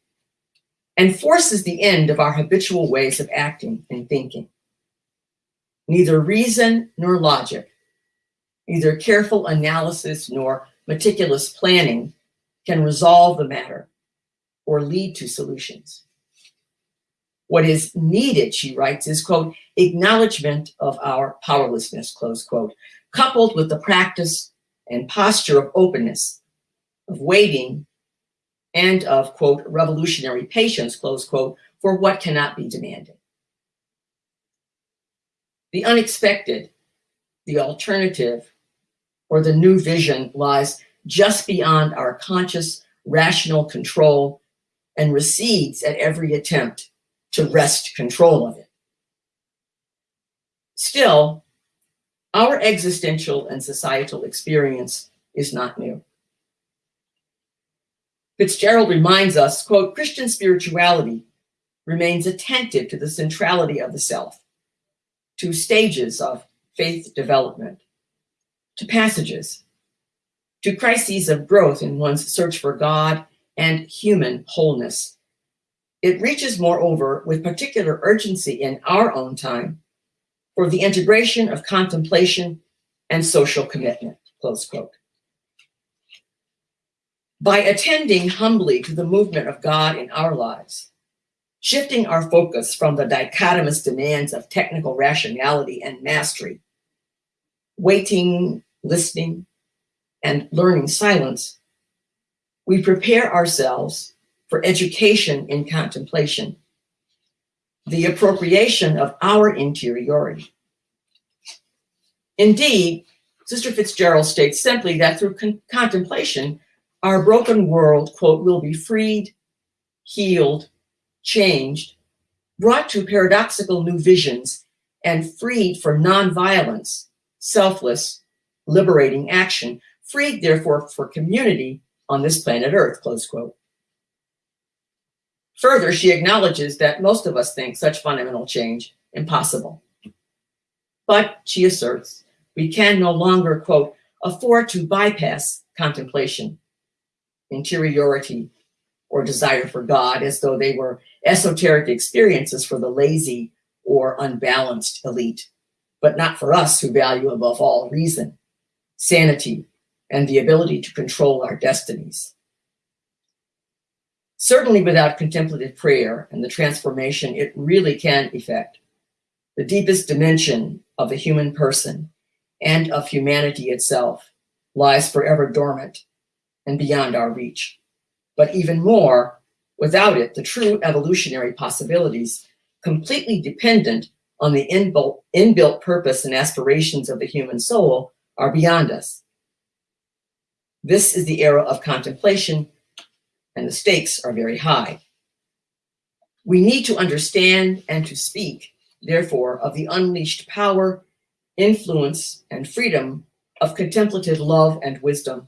and forces the end of our habitual ways of acting and thinking. Neither reason nor logic, neither careful analysis nor meticulous planning can resolve the matter or lead to solutions. What is needed, she writes, is, quote, acknowledgement of our powerlessness, close quote, coupled with the practice and posture of openness, of waiting, and of, quote, revolutionary patience, close quote, for what cannot be demanded. The unexpected, the alternative, or the new vision lies just beyond our conscious, rational control and recedes at every attempt to wrest control of it. Still, our existential and societal experience is not new. Fitzgerald reminds us, quote, Christian spirituality remains attentive to the centrality of the self, to stages of faith development, to passages, to crises of growth in one's search for God and human wholeness. It reaches, moreover, with particular urgency in our own time for the integration of contemplation and social commitment, close quote. By attending humbly to the movement of God in our lives, shifting our focus from the dichotomous demands of technical rationality and mastery, waiting, listening, and learning silence, we prepare ourselves for education in contemplation, the appropriation of our interiority. Indeed, Sister Fitzgerald states simply that through con contemplation, our broken world, quote, will be freed, healed, changed, brought to paradoxical new visions, and freed for nonviolence, selfless, liberating action, freed, therefore, for community on this planet Earth, close quote. Further, she acknowledges that most of us think such fundamental change impossible. But, she asserts, we can no longer, quote, afford to bypass contemplation, interiority, or desire for God as though they were esoteric experiences for the lazy or unbalanced elite, but not for us who value above all reason, sanity, and the ability to control our destinies. Certainly without contemplative prayer and the transformation it really can effect, the deepest dimension of the human person and of humanity itself lies forever dormant and beyond our reach. But even more, without it, the true evolutionary possibilities, completely dependent on the inbuilt, inbuilt purpose and aspirations of the human soul, are beyond us. This is the era of contemplation, and the stakes are very high. We need to understand and to speak, therefore, of the unleashed power, influence, and freedom of contemplative love and wisdom,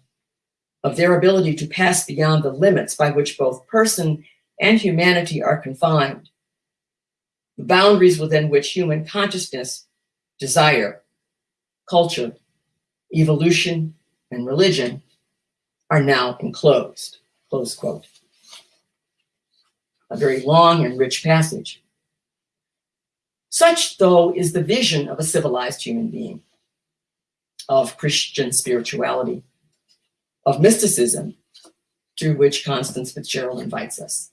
of their ability to pass beyond the limits by which both person and humanity are confined, the boundaries within which human consciousness, desire, culture, evolution, and religion are now enclosed, close quote. A very long and rich passage. Such, though, is the vision of a civilized human being, of Christian spirituality, of mysticism, through which Constance Fitzgerald invites us.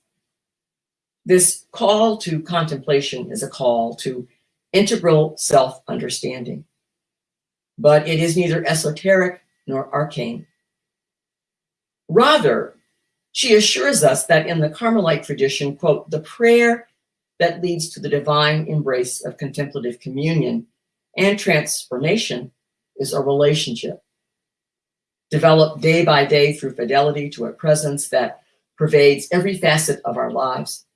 This call to contemplation is a call to integral self-understanding, but it is neither esoteric nor arcane. Rather, she assures us that in the Carmelite tradition, quote, the prayer that leads to the divine embrace of contemplative communion and transformation is a relationship developed day by day through fidelity to a presence that pervades every facet of our lives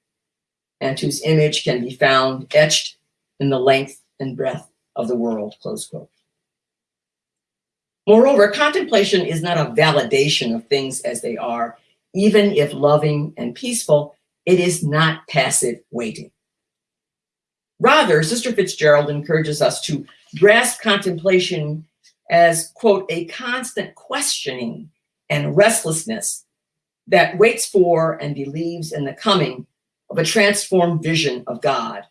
and whose image can be found etched in the length and breadth of the world, close quote. Moreover, contemplation is not a validation of things as they are, even if loving and peaceful, it is not passive waiting. Rather, Sister Fitzgerald encourages us to grasp contemplation as, quote, a constant questioning and restlessness that waits for and believes in the coming of a transformed vision of God,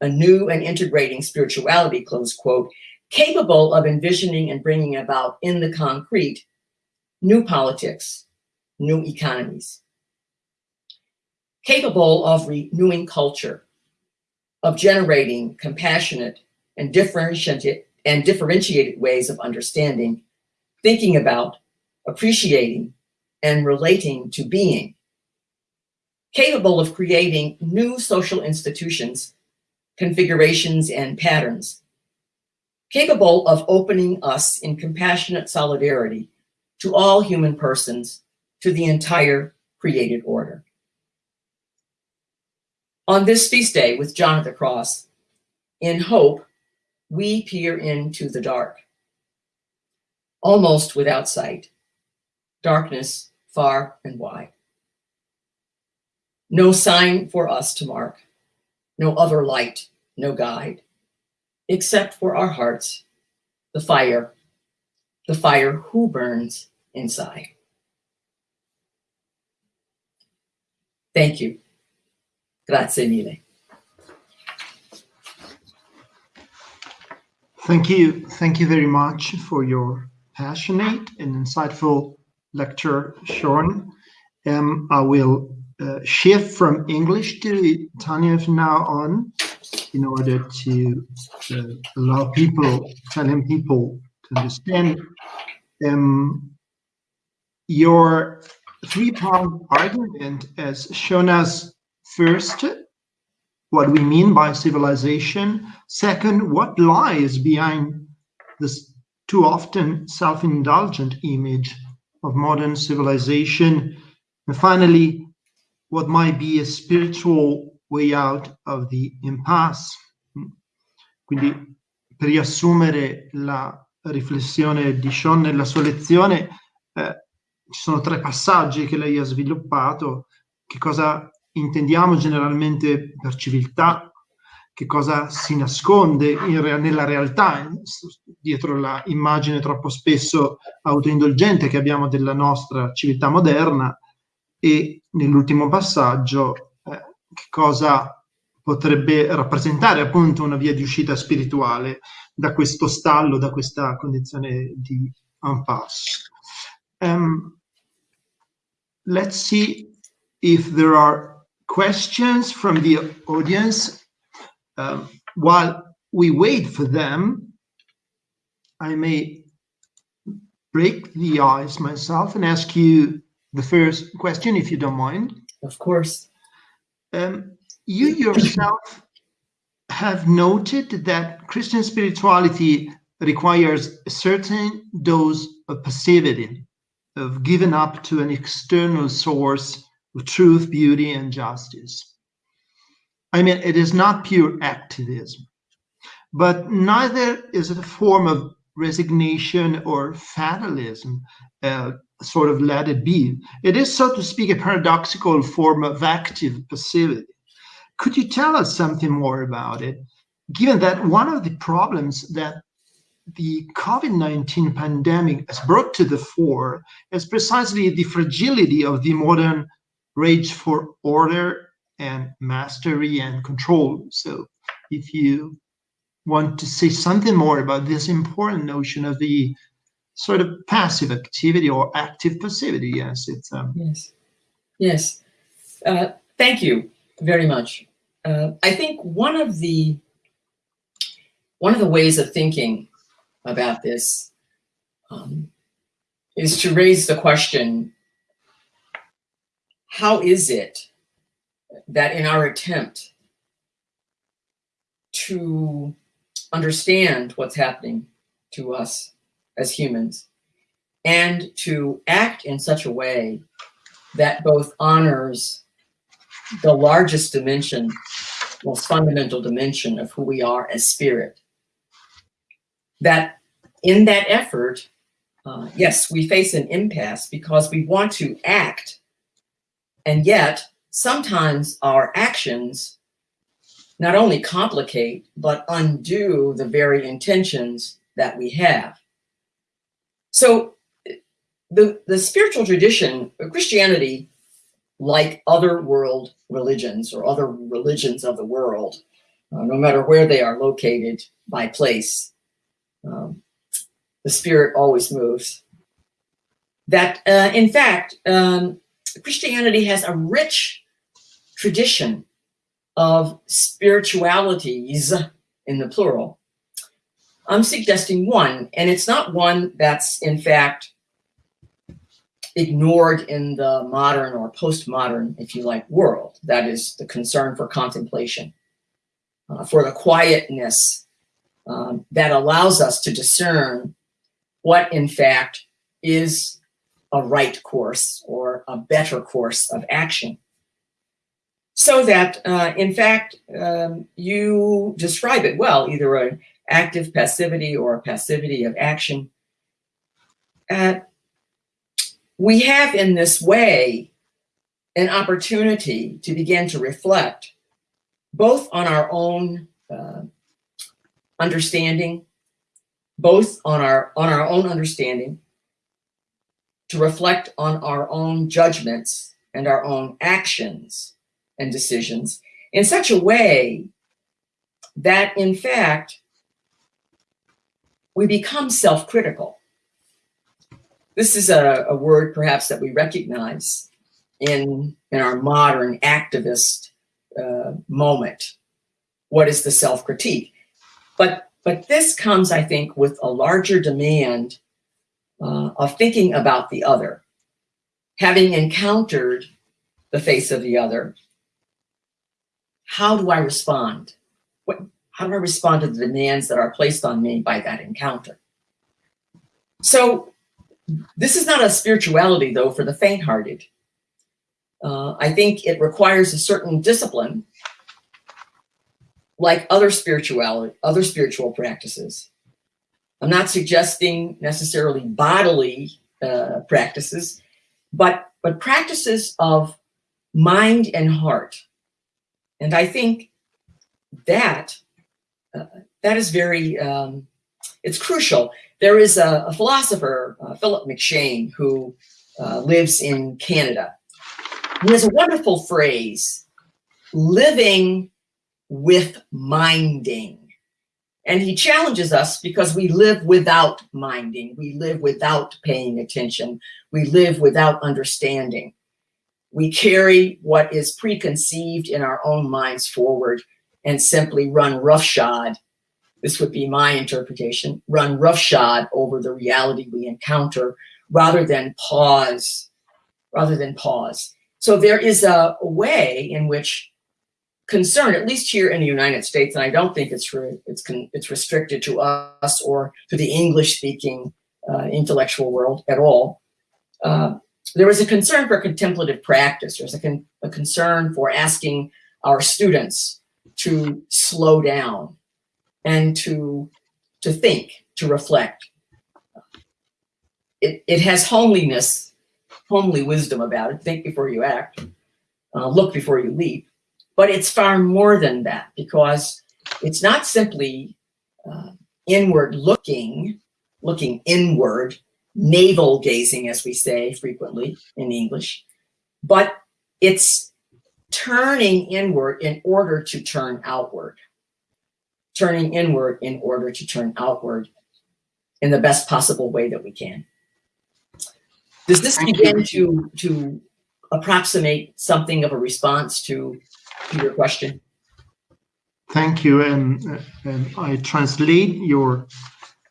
a new and integrating spirituality, close quote, capable of envisioning and bringing about in the concrete new politics, new economies, capable of renewing culture, of generating compassionate and differentiated, and differentiated ways of understanding, thinking about, appreciating, and relating to being, capable of creating new social institutions, configurations, and patterns, capable of opening us in compassionate solidarity to all human persons, to the entire created order. On this feast day with John at the cross, in hope, we peer into the dark, almost without sight, darkness far and wide. No sign for us to mark, no other light, no guide, except for our hearts, the fire, the fire who burns inside. Thank you. Grazie mille. Thank you. Thank you very much for your passionate and insightful lecture, Shawn. Um, I will uh, shift from English to Italian from now on in order to uh, allow people, Italian people to understand um, your three-pronged argument as shown us first what we mean by civilization. Second, what lies behind this too often self-indulgent image of modern civilization. And finally, what might be a spiritual way out of the impasse. Quindi, per riassumere la riflessione di Sean nella sua lezione, eh, ci sono tre passaggi che lei ha sviluppato. Che cosa intendiamo generalmente per civiltà, che cosa si nasconde in, nella realtà, dietro la immagine troppo spesso autoindulgente che abbiamo della nostra civiltà moderna e nell'ultimo passaggio eh, che cosa potrebbe rappresentare appunto una via di uscita spirituale da questo stallo, da questa condizione di impasse. Um, let's see if there are questions from the audience. Um, while we wait for them, I may break the ice myself and ask you the first question, if you don't mind. Of course. Um, you yourself have noted that Christian spirituality requires a certain dose of passivity, of giving up to an external source of truth, beauty, and justice. I mean, it is not pure activism, but neither is it a form of resignation or fatalism, uh, sort of let it be. It is, so to speak, a paradoxical form of active passivity. Could you tell us something more about it? Given that one of the problems that the COVID 19 pandemic has brought to the fore is precisely the fragility of the modern rage for order and mastery and control. So if you want to say something more about this important notion of the sort of passive activity or active passivity, yes, it's um... yes, yes. Uh, thank you. very much. Uh, I think one of the one of the ways of thinking about this um, is to raise the question: How is it that in our attempt to understand what's happening to us as humans and to act in such a way that both honors the largest dimension, most fundamental dimension of who we are as spirit. That in that effort, uh, yes, we face an impasse because we want to act, and yet sometimes our actions not only complicate, but undo the very intentions that we have. So the, the spiritual tradition, Christianity, like other world religions or other religions of the world, uh, no matter where they are located by place, um, the spirit always moves. That, uh, in fact, um, Christianity has a rich tradition of spiritualities in the plural. I'm suggesting one, and it's not one that's in fact ignored in the modern or postmodern, if you like, world. That is the concern for contemplation, uh, for the quietness um, that allows us to discern what, in fact, is a right course or a better course of action. So that, uh, in fact, um, you describe it well, either an active passivity or a passivity of action. Uh, we have in this way an opportunity to begin to reflect both on our own uh, understanding, both on our, on our own understanding, to reflect on our own judgments and our own actions and decisions in such a way that in fact we become self-critical this is a, a word perhaps that we recognize in, in our modern activist uh, moment. What is the self-critique? But, but this comes, I think, with a larger demand uh, of thinking about the other. Having encountered the face of the other, how do I respond? What, how do I respond to the demands that are placed on me by that encounter? So this is not a spirituality, though, for the faint-hearted. Uh, I think it requires a certain discipline, like other spirituality, other spiritual practices. I'm not suggesting necessarily bodily uh, practices, but but practices of mind and heart. And I think that uh, that is very um, it's crucial there is a, a philosopher, uh, Philip McShane, who uh, lives in Canada. He has a wonderful phrase, living with minding. And he challenges us because we live without minding. We live without paying attention. We live without understanding. We carry what is preconceived in our own minds forward and simply run roughshod this would be my interpretation, run roughshod over the reality we encounter rather than pause, rather than pause. So there is a, way in which concern, at least here in the United States, and I don't think it's it's it's restricted to us or to the English-speaking uh, intellectual world at all. Uh, there is a concern for contemplative practice. There's a, con a concern for asking our students to slow down, and to, to think, to reflect. It, it has homeliness, homely wisdom about it. Think before you act, uh, look before you leap. But it's far more than that because it's not simply uh, inward looking, looking inward, navel gazing, as we say frequently in English, but it's turning inward in order to turn outward turning inward in order to turn outward in the best possible way that we can. Does this begin to, to approximate something of a response to to your question. Thank you, and, uh, and I translate your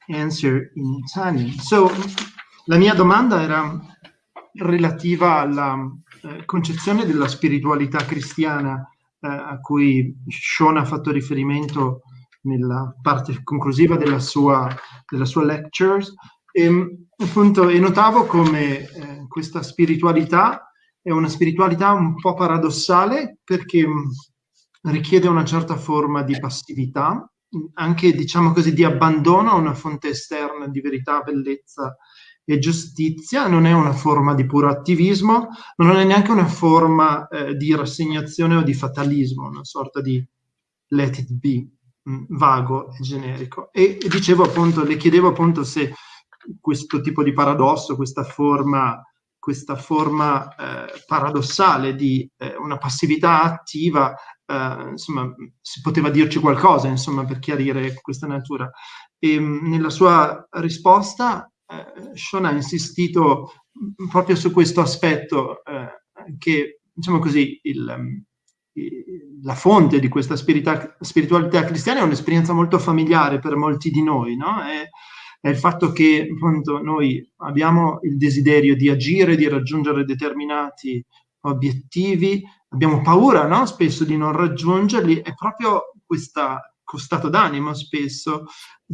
answer in Italian. So, la mia domanda era relativa alla eh, concezione della spiritualità cristiana eh, a cui Sean ha fatto riferimento nella parte conclusiva della sua, della sua lectures. E, appunto, e notavo come eh, questa spiritualità è una spiritualità un po' paradossale perché richiede una certa forma di passività, anche diciamo così di abbandono a una fonte esterna di verità, bellezza e giustizia, non è una forma di puro attivismo, ma non è neanche una forma eh, di rassegnazione o di fatalismo, una sorta di let it be, mm, vago e generico. E, e dicevo appunto, le chiedevo appunto se questo tipo di paradosso, questa forma questa forma eh, paradossale di eh, una passività attiva, eh, insomma, si poteva dirci qualcosa, insomma, per chiarire questa natura. E mh, nella sua risposta, eh, Sean ha insistito proprio su questo aspetto eh, che, diciamo così, il, la fonte di questa spiritualità cristiana è un'esperienza molto familiare per molti di noi, no? È, è il fatto che appunto noi abbiamo il desiderio di agire, di raggiungere determinati obiettivi, abbiamo paura no? spesso di non raggiungerli e proprio questo stato d'animo spesso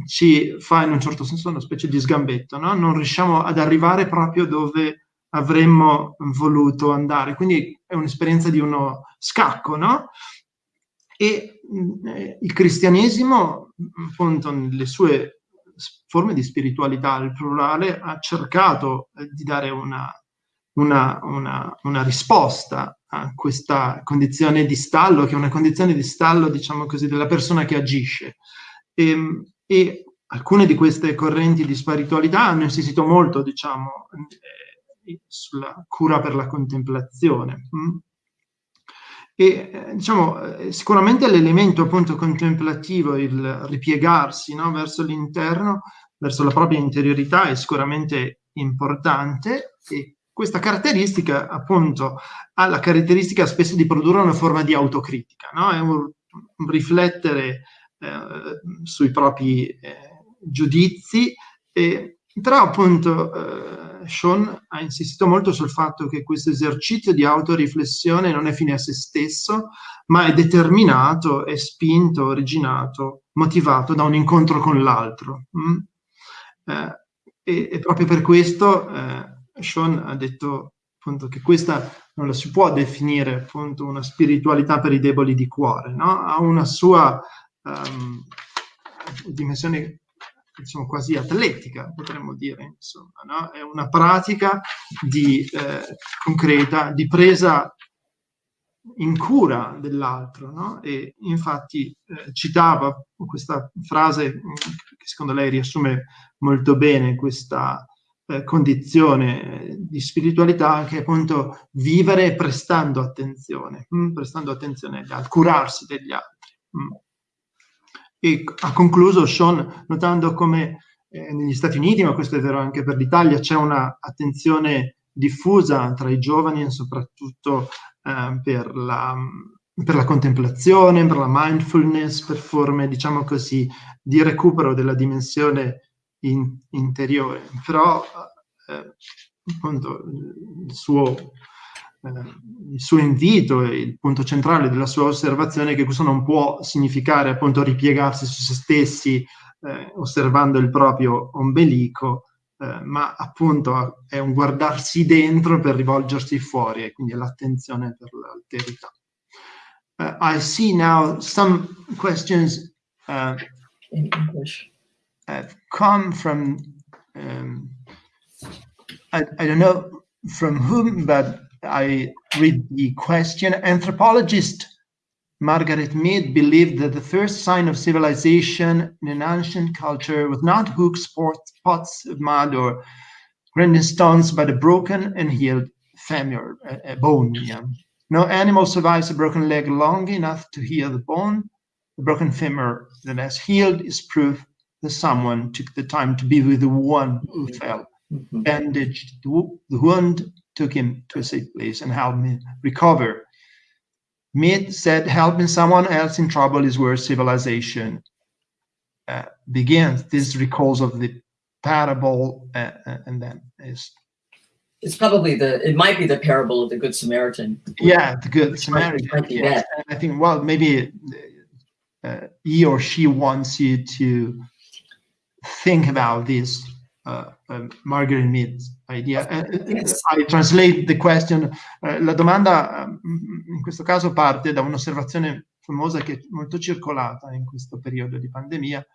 ci fa in un certo senso una specie di sgambetto, no? non riusciamo ad arrivare proprio dove avremmo voluto andare, quindi è un'esperienza di uno scacco, no? E eh, il cristianesimo, appunto, nelle sue forme di spiritualità al plurale ha cercato eh, di dare una, una, una, una, risposta a questa condizione di stallo, che è una condizione di stallo, diciamo così, della persona che agisce. E, ehm, e alcune di queste correnti di spiritualità hanno insistito molto, diciamo, eh, sulla cura per la contemplazione. Mm? E eh, diciamo, eh, sicuramente l'elemento appunto contemplativo, il ripiegarsi no, verso l'interno, verso la propria interiorità è sicuramente importante e questa caratteristica appunto ha la caratteristica spesso di produrre una forma di autocritica, no? è un, un riflettere eh, sui propri eh, giudizi, e, però appunto eh, Sean ha insistito molto sul fatto che questo esercizio di autoriflessione non è fine a se stesso, ma è determinato, è spinto, originato, motivato da un incontro con l'altro. Mm? Eh, e, e, proprio per questo eh, Sean ha detto appunto che questa non la si può definire appunto una spiritualità per i deboli di cuore, no? ha una sua um, dimensione diciamo, quasi atletica, potremmo dire, insomma, no? è una pratica di, eh, concreta di presa in cura dell'altro, no? e infatti eh, citava questa frase mm, che secondo lei riassume molto bene questa eh, condizione di spiritualità che appunto vivere prestando attenzione, mh? Mm, prestando attenzione agli curarsi degli altri. Mh. E ha concluso Sean notando come eh, negli Stati Uniti, ma questo è vero anche per l'Italia, c'è una attenzione diffusa tra i giovani soprattutto eh, per, la, per, la, contemplazione, per la mindfulness, per forme, diciamo così, di recupero della dimensione in, interiore. Però eh, appunto il suo il suo invito e il punto centrale della sua osservazione è che questo non può significare appunto ripiegarsi su se stessi eh, osservando il proprio ombelico, eh, ma appunto è un guardarsi dentro per rivolgersi fuori e quindi l'attenzione per l'alterità. Uh, I see now some questions uh, in English have come from um, I, I don't know from whom, but I read the question. Anthropologist Margaret Mead believed that the first sign of civilization in an ancient culture was not hooks, pots of mud, or grinding stones, but a broken and healed femur, a, a bone. Yeah. No animal survives a broken leg long enough to heal the bone. The broken femur that has healed is proof that someone took the time to be with the one who fell, mm-hmm. bandaged the wound, took him to a safe place and helped me recover. Mead said, helping someone else in trouble is where civilization uh, begins. This recalls of the parable, uh, uh, and then is it's probably the it might be the parable of the good samaritan yeah the good samaritan might be yes. i think well maybe uh, he or she wants you to think about this uh, um, Margaret Mead idea. Uh, yes. I translate the question. Uh, la domanda um, in questo caso parte da un'osservazione famosa che è molto circolata in questo periodo di pandemia.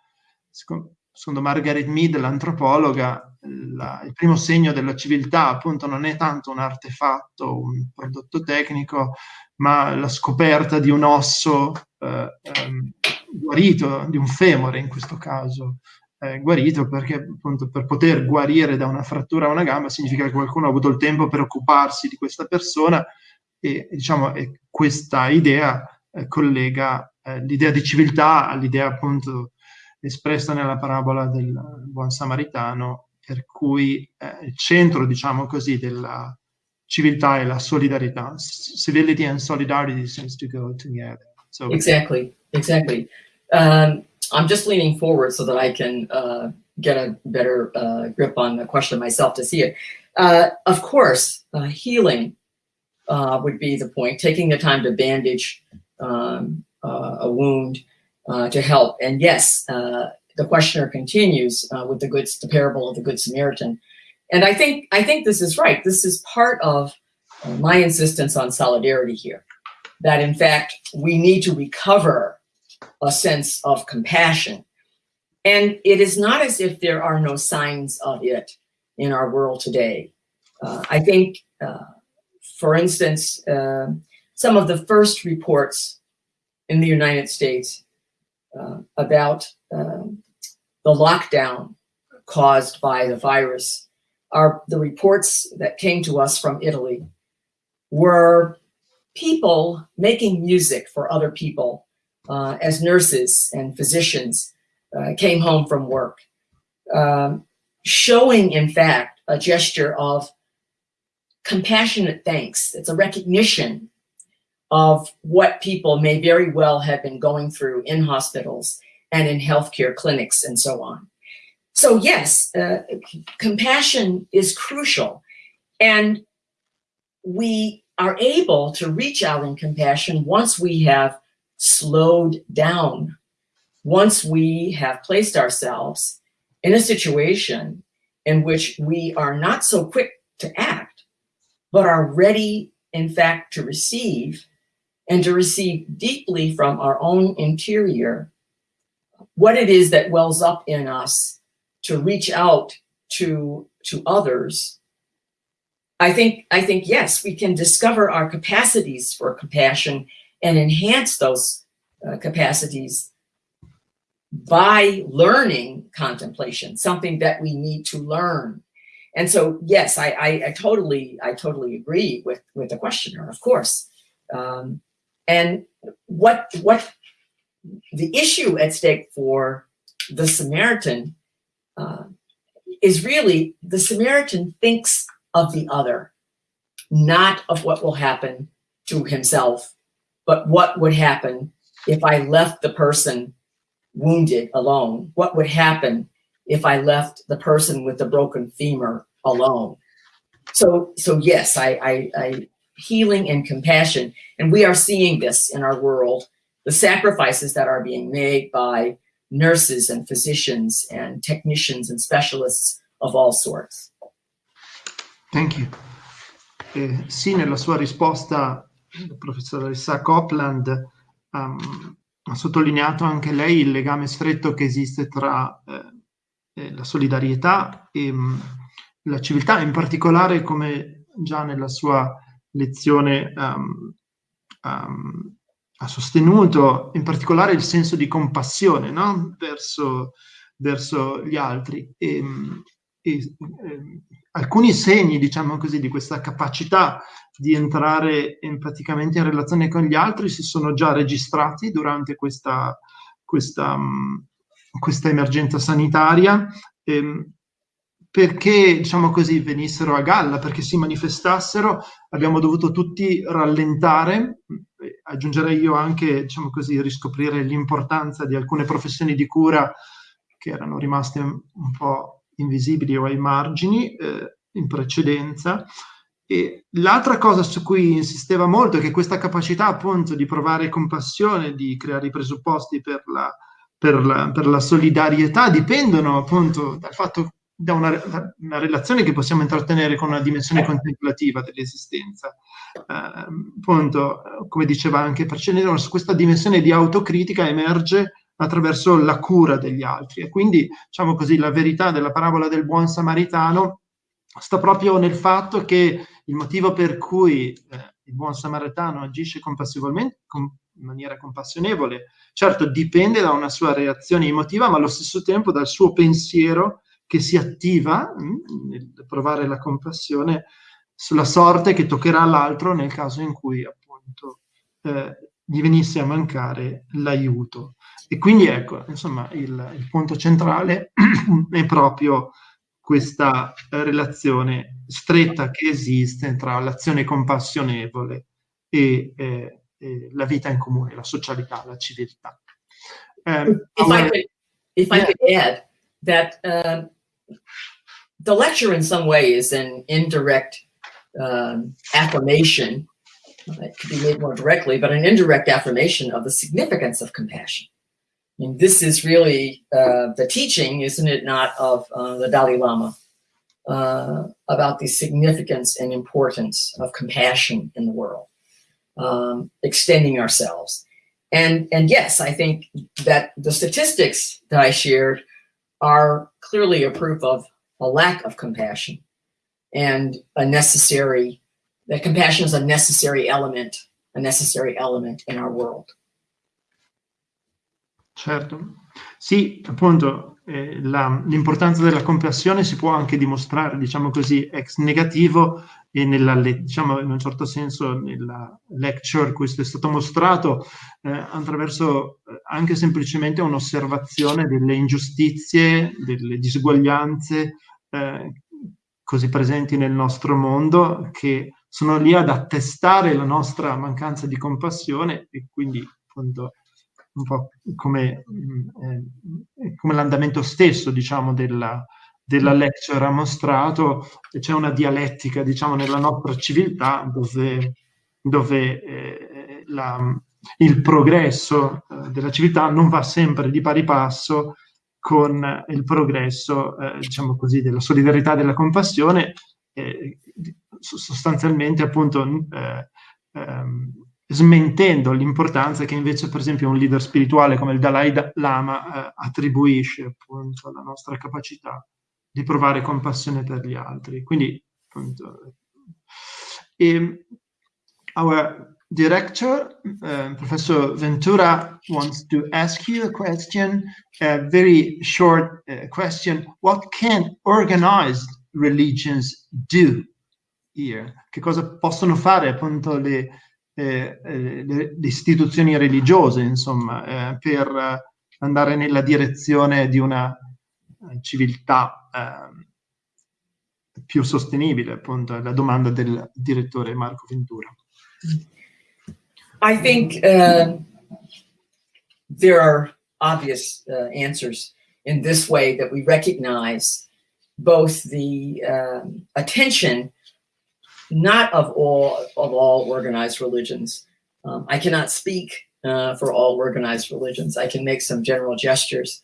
Secondo, Margaret Mead, l'antropologa, la, il primo segno della civiltà appunto non è tanto un artefatto, un prodotto tecnico, ma la scoperta di un osso eh, ehm, guarito, di un femore in questo caso, eh, guarito perché appunto per poter guarire da una frattura a una gamba significa che qualcuno ha avuto il tempo per occuparsi di questa persona e diciamo e questa idea eh, collega eh, l'idea di civiltà all'idea appunto espressa nella parabola del buon samaritano per cui eh, il centro diciamo così della civiltà è la solidarietà. Civility and solidarity seems to go together. So exactly exactly. Um, I'm just leaning forward so that I can uh, get a better uh, grip on the question myself to see it. Uh, of course, uh, healing uh, would be the point, taking the time to bandage um, uh, a wound to help. And yes, the questioner continues with the good, the parable of the Good Samaritan. And I think, I think this is right. This is part of my insistence on solidarity here, that in fact, we need to recover a sense of compassion. And it is not as if there are no signs of it in our world today. Uh, I think, uh, for instance, uh, some of the first reports in the United States uh, about um, the lockdown caused by the virus are the reports that came to us from Italy were people making music for other people uh, as nurses and physicians uh, came home from work, um, showing, in fact, a gesture of compassionate thanks. It's a recognition of what people may very well have been going through in hospitals and in healthcare clinics and so on. So yes, uh, compassion is crucial. And we are able to reach out in compassion once we have slowed down once we have placed ourselves in a situation in which we are not so quick to act, but are ready, in fact, to receive and to receive deeply from our own interior what it is that wells up in us to reach out to, to others. I think, I think, yes, we can discover our capacities for compassion and enhance those uh, capacities by learning contemplation, something that we need to learn. And so, yes, I, I, I totally, I totally agree with, with the questioner, of course. Um, and what, what the issue at stake for the Samaritan uh, is really the Samaritan thinks of the other, not of what will happen to himself but what would happen if I left the person wounded alone? What would happen if I left the person with the broken femur alone? So, so yes, I, I, I healing and compassion, and we are seeing this in our world, the sacrifices that are being made by nurses and physicians and technicians and specialists of all sorts. Thank you. Eh, sì, nella sua risposta professoressa Copland um, ha sottolineato anche lei il legame stretto che esiste tra eh, la solidarietà e um, la civiltà, in particolare come già nella sua lezione um, um, ha sostenuto, in particolare il senso di compassione no? verso, verso, gli altri. E, e, e, alcuni segni, diciamo così, di questa capacità di entrare in, praticamente in relazione con gli altri si sono già registrati durante questa, questa, questa emergenza sanitaria ehm, perché diciamo così venissero a galla, perché si manifestassero, abbiamo dovuto tutti rallentare aggiungerei io anche, diciamo così, riscoprire l'importanza di alcune professioni di cura che erano rimaste un po' invisibili o ai margini eh, in precedenza. L'altra cosa su cui insisteva molto è che questa capacità appunto di provare compassione, di creare i presupposti per la, per la, per la solidarietà dipendono appunto dal fatto da una, da una, relazione che possiamo intrattenere con una dimensione contemplativa dell'esistenza. Eh, appunto, come diceva anche Parcenero, questa dimensione di autocritica emerge attraverso la cura degli altri e quindi, diciamo così, la verità della parabola del buon samaritano sta proprio nel fatto che il motivo per cui eh, il buon samaritano agisce compassivolmente, com- in maniera compassionevole, certo dipende da una sua reazione emotiva, ma allo stesso tempo dal suo pensiero che si attiva mm, nel provare la compassione sulla sorte che toccherà all'altro nel caso in cui appunto eh, gli venisse a mancare l'aiuto. E quindi ecco, insomma, il, il punto centrale <clears throat> è proprio questa relazione stretta che esiste tra l'azione compassionevole e, eh, e, la vita in comune, la socialità, la civiltà. Um, if, I could, if I could add that uh, the lecture in some way is an indirect um, affirmation, it could be made more directly, but an indirect affirmation of the significance of compassion. And this is really uh, the teaching, isn't it not, of uh, the Dalai Lama uh, about the significance and importance of compassion in the world, um, extending ourselves. And, and yes, I think that the statistics that I shared are clearly a proof of a lack of compassion and a necessary, that compassion is a necessary element, a necessary element in our world. Certo. Sì, appunto, eh, la, l'importanza della compassione si può anche dimostrare, diciamo così, ex negativo e nella, diciamo, in un certo senso nella lecture questo è stato mostrato eh, attraverso eh, anche semplicemente un'osservazione delle ingiustizie, delle disuguaglianze eh, così presenti nel nostro mondo che sono lì ad attestare la nostra mancanza di compassione e quindi appunto un po' come, eh, come l'andamento stesso, diciamo, della, della lecture ha mostrato, c'è una dialettica, diciamo, nella nostra civiltà dove, dove eh, la, il progresso eh, della civiltà non va sempre di pari passo con il progresso, eh, diciamo così, della solidarietà e della compassione, eh, sostanzialmente appunto eh, ehm, smentendo l'importanza che invece per esempio un leader spirituale come il Dalai Lama eh, attribuisce appunto alla nostra capacità di provare compassione per gli altri. Quindi appunto e, our director, uh, Professor Ventura, wants to ask you a question, a very short uh, question. What can organized religions do here? Che cosa possono fare appunto le, eh, eh, le, istituzioni religiose, insomma, eh, per andare nella direzione di una eh, civiltà ehm, più sostenibile, appunto, la domanda del direttore Marco Ventura. I think uh, there are obvious uh, answers in this way that we recognize both the um, attention not of all of all organized religions. Um, I cannot speak uh, for all organized religions. I can make some general gestures,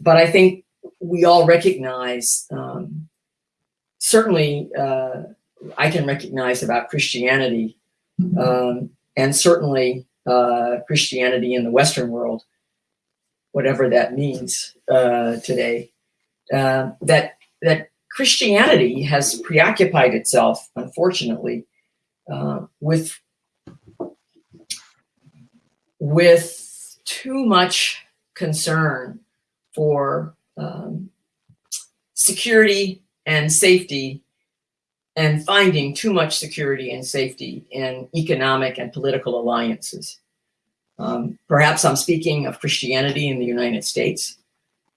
but I think we all recognize. Um, certainly, uh, I can recognize about Christianity, um, and certainly uh, Christianity in the Western world, whatever that means uh, today. Uh, that that Christianity has preoccupied itself, unfortunately, uh, with with too much concern for um, security and safety and finding too much security and safety in economic and political alliances. Um, perhaps I'm speaking of Christianity in the United States.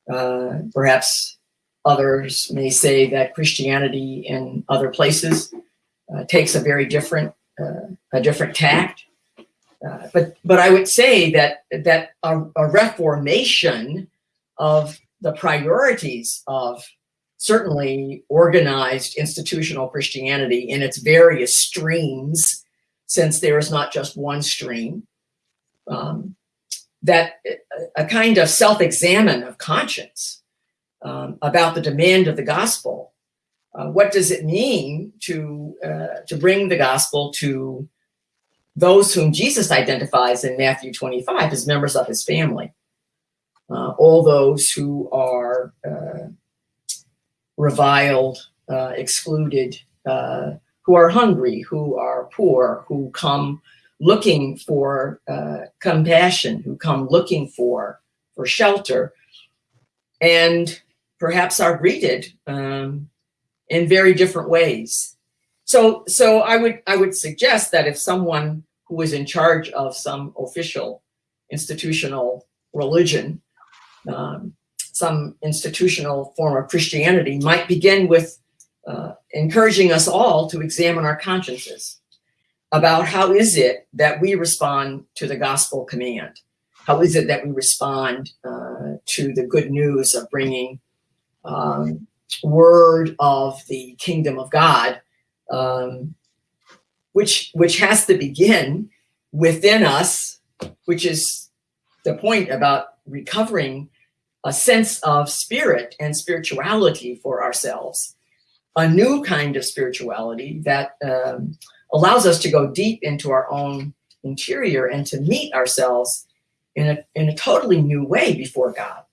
Uh, perhaps Others may say that Christianity in other places uh, takes a very different, uh, a different tact. uh, but but I would say that that a, a reformation of the priorities of certainly organized institutional Christianity in its various streams, since there is not just one stream, um, that a kind of self-examine of conscience um, about the demand of the gospel. Uh, what does it mean to uh, to bring the gospel to those whom Jesus identifies in Matthew 25 as members of his family? Uh, all those who are uh, reviled, uh, excluded, uh, who are hungry, who are poor, who come looking for compassion, who come looking for, for shelter, and perhaps are greeted um, in very different ways. So, so I would I would suggest that if someone who is in charge of some official institutional religion um, some institutional form of Christianity might begin with uh, encouraging us all to examine our consciences about how is it that we respond to the gospel command? How is it that we respond uh, to the good news of bringing um, word of the kingdom of God, um, which, which has to begin within us, which is the point about recovering a sense of spirit and spirituality for ourselves, a new kind of spirituality that um, allows us to go deep into our own interior and to meet ourselves in a, in a totally new way before God.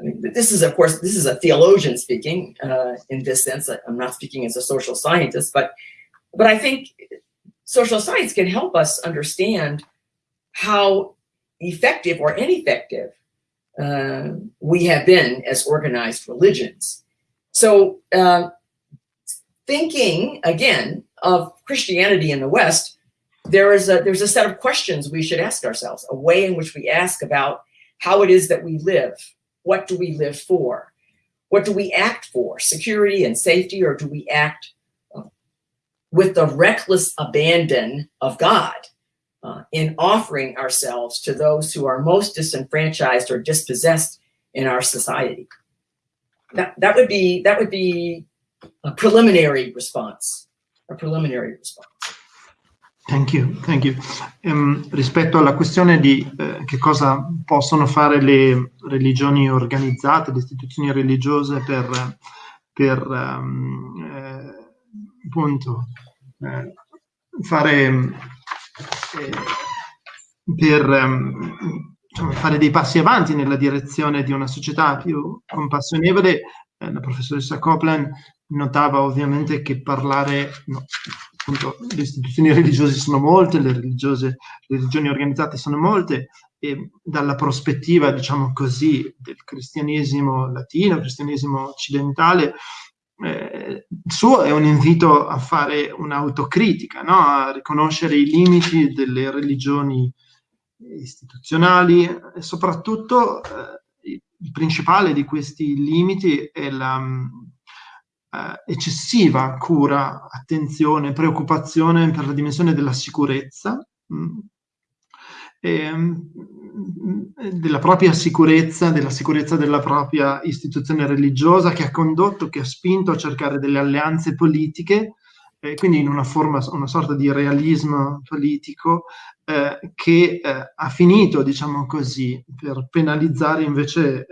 I mean, this is, of course, this is a theologian speaking uh, in this sense. I'm not speaking as a social scientist, but, but I think social science can help us understand how effective or ineffective uh, we have been as organized religions. So uh, thinking, again, of Christianity in the West, there is a, there's a set of questions we should ask ourselves, a way in which we ask about how it is that we live. What do we live for? What do we act for? Security and safety, or do we act uh, with the reckless abandon of God? uh, in offering ourselves to those who are most disenfranchised or dispossessed in our society. That, that would be that would be a preliminary response, a preliminary response. Thank you, thank you. Um, rispetto alla questione di eh, che cosa possono fare le religioni organizzate, le istituzioni religiose per, per um, eh, appunto eh, fare eh, per um, fare dei passi avanti nella direzione di una società più compassionevole, eh, la professoressa Copland notava ovviamente che parlare, no, appunto, le istituzioni religiose sono molte, le, religiose, le religioni organizzate sono molte, e dalla prospettiva, diciamo così, del cristianesimo latino, cristianesimo occidentale, eh, il suo è un invito a fare un'autocritica, no? a riconoscere i limiti delle religioni istituzionali e soprattutto eh, il principale di questi limiti è la eh, eccessiva cura, attenzione, preoccupazione per la dimensione della sicurezza. Mh, mm, e, della propria sicurezza, della sicurezza della propria istituzione religiosa che ha condotto, che ha spinto a cercare delle alleanze politiche, eh, quindi in una forma, una sorta di realismo politico eh, che eh, ha finito, diciamo così, per penalizzare invece eh,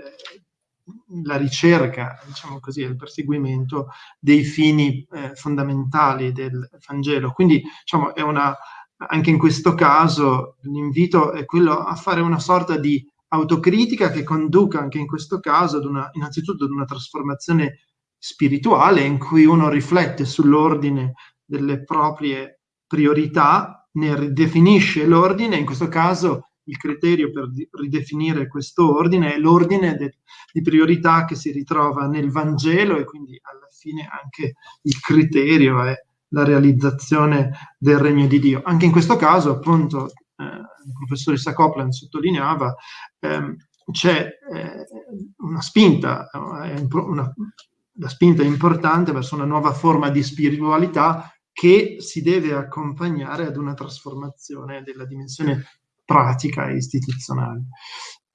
la ricerca, diciamo così, il perseguimento dei fini eh, fondamentali del Vangelo. Quindi, diciamo, una anche in questo caso l'invito è quello a fare una sorta di autocritica che conduca anche in questo caso ad una, innanzitutto ad una trasformazione spirituale in cui uno riflette sull'ordine delle proprie priorità, ne ridefinisce l'ordine, in questo caso il criterio per ridefinire questo ordine è l'ordine di priorità che si ritrova nel Vangelo e quindi alla fine anche il criterio è la realizzazione del regno di Dio. Anche in questo caso, appunto, eh, il professoressa Copland sottolineava, ehm, c'è eh, una spinta, eh, una, la spinta importante verso una nuova forma di spiritualità che si deve accompagnare ad una trasformazione della dimensione pratica istituzionale.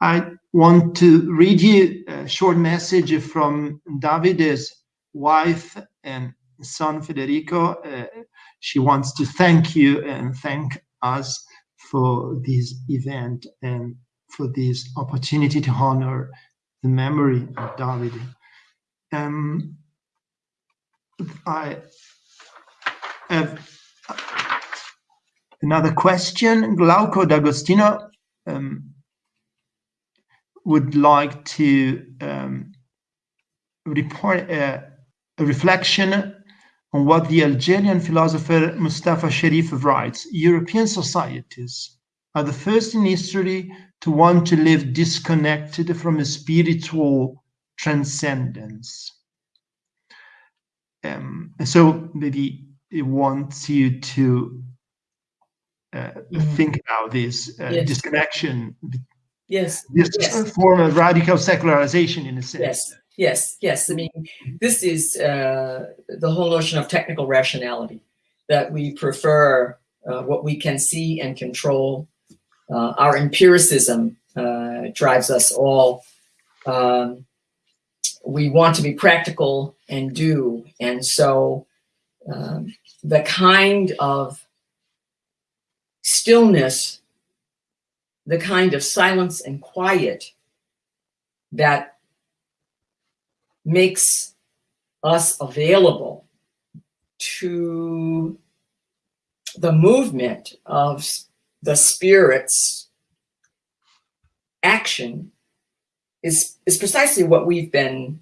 I want to read you a short message from Davide's wife and son Federico. Uh, she wants to thank you and thank us for this event and for this opportunity to honor the memory of Davide. Um, I have another question. Glauco D'Agostino um, would like to um, report a, a, reflection on what the Algerian philosopher Mustapha Chérif writes. European societies are the first in history to want to live disconnected from a spiritual transcendence. Um, so maybe it wants you to uh, mm. think about this uh, yes. disconnection Yes. This yes. form of radical secularization in a sense. Yes. Yes. Yes. I mean, this is uh, the whole notion of technical rationality that we prefer uh, what we can see and control. Uh, our empiricism uh, drives us all. Um, we want to be practical and do. And so um, the kind of stillness the kind of silence and quiet that makes us available to the movement of the spirit's action is is precisely what we've been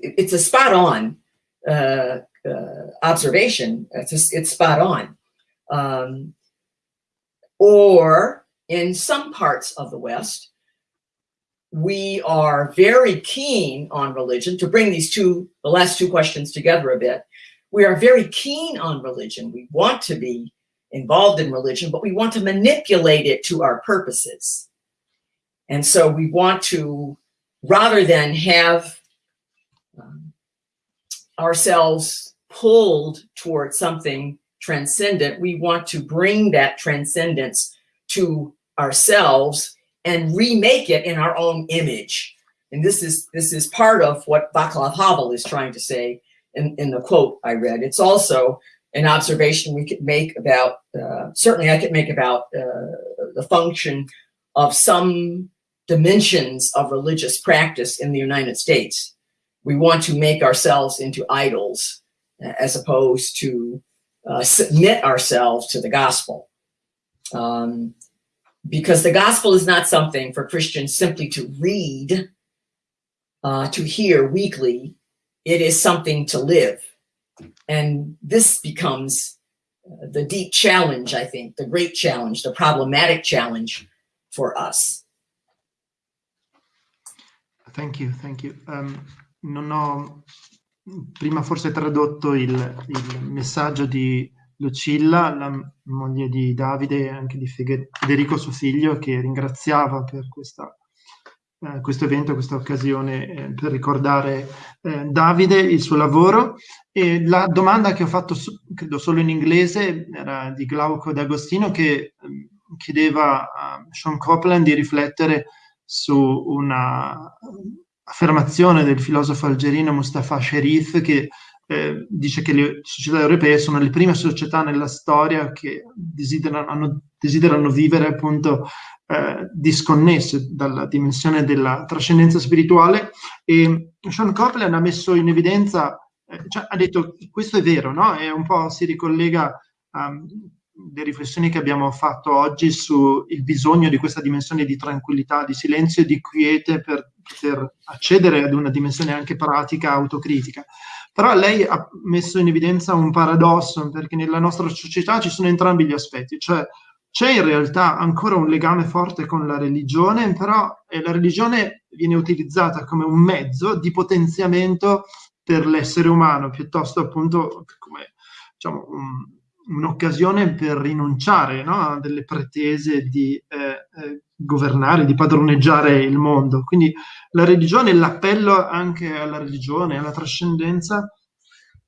it's a spot on uh, uh, observation. It's, just, it's spot on. Um, or in some parts of the West, we are very keen on religion to bring these two, the last two questions together a bit. We are very keen on religion. We want to be involved in religion, but we want to manipulate it to our purposes. And so we want to, rather than have um, ourselves pulled towards something transcendent, we want to bring that transcendence to ourselves and remake it in our own image. And this is this is part of what Václav Havel is trying to say in, in the quote I read. It's also an observation we could make about, uh, certainly I could make about uh, the function of some dimensions of religious practice in the United States. We want to make ourselves into idols as opposed to uh, submit ourselves to the gospel. Um, because the gospel is not something for Christians simply to read, uh, to hear weekly. It is something to live. And this becomes uh, the deep challenge, I think, the great challenge, the problematic challenge for us. Thank you, thank you. Um, prima forse tradotto il, il messaggio di Lucilla, la moglie di Davide e anche di Federico suo figlio, che ringraziava per questa, eh, questo evento, questa occasione eh, per ricordare eh, Davide, il suo lavoro. E la domanda che ho fatto, credo solo in inglese, era di Glauco D'Agostino che ehm, chiedeva a Sean Copeland di riflettere su una affermazione del filosofo algerino Mustafa Sherif che eh, dice che le società europee sono le prime società nella storia che desiderano, hanno, desiderano vivere appunto eh, disconnesse dalla dimensione della trascendenza spirituale e Sean Copeland ha messo in evidenza, eh, cioè, ha detto questo è vero, no? E un po' si ricollega a um, le riflessioni che abbiamo fatto oggi sul bisogno di questa dimensione di tranquillità, di silenzio e di quiete per poter accedere ad una dimensione anche pratica, autocritica. Però lei ha messo in evidenza un paradosso, perché nella nostra società ci sono entrambi gli aspetti, cioè c'è in realtà ancora un legame forte con la religione, però la religione viene utilizzata come un mezzo di potenziamento per l'essere umano, piuttosto appunto come diciamo, un'occasione per rinunciare no, a delle pretese di eh, eh, governare, di padroneggiare il mondo. Quindi la religione, l'appello anche alla religione, alla trascendenza,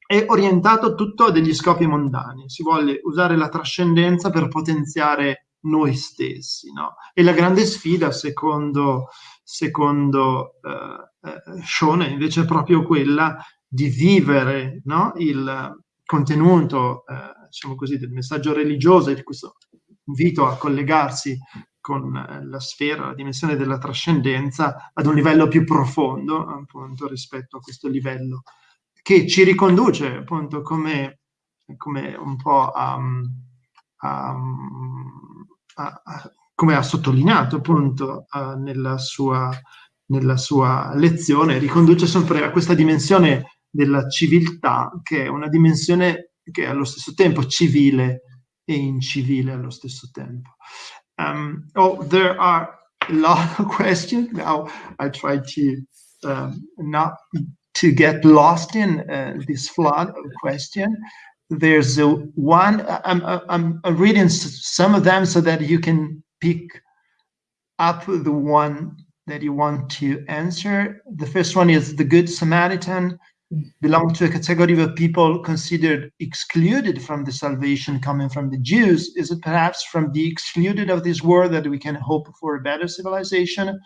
è orientato tutto a degli scopi mondani, si vuole usare la trascendenza per potenziare noi stessi, no? E la grande sfida, secondo, secondo uh, Sean, è invece proprio quella di vivere no? il contenuto, uh, diciamo così, del messaggio religioso e di questo invito a collegarsi con la sfera, la dimensione della trascendenza ad un livello più profondo, appunto, rispetto a questo livello che ci riconduce appunto come, come un po' a, a, a, a come ha sottolineato appunto nella sua, nella sua lezione, riconduce sempre a questa dimensione della civiltà, che è una dimensione che è allo stesso tempo civile e incivile allo stesso tempo. Um, oh, there are a lot of <laughs> questions. Now I try to um, not to get lost in uh, this flood of question. There's a one, I'm, I'm, I'm reading some of them so that you can pick up the one that you want to answer. The first one is the Good Samaritan belong to a category of people considered excluded from the salvation coming from the Jews? Is it perhaps from the excluded of this world that we can hope for a better civilization?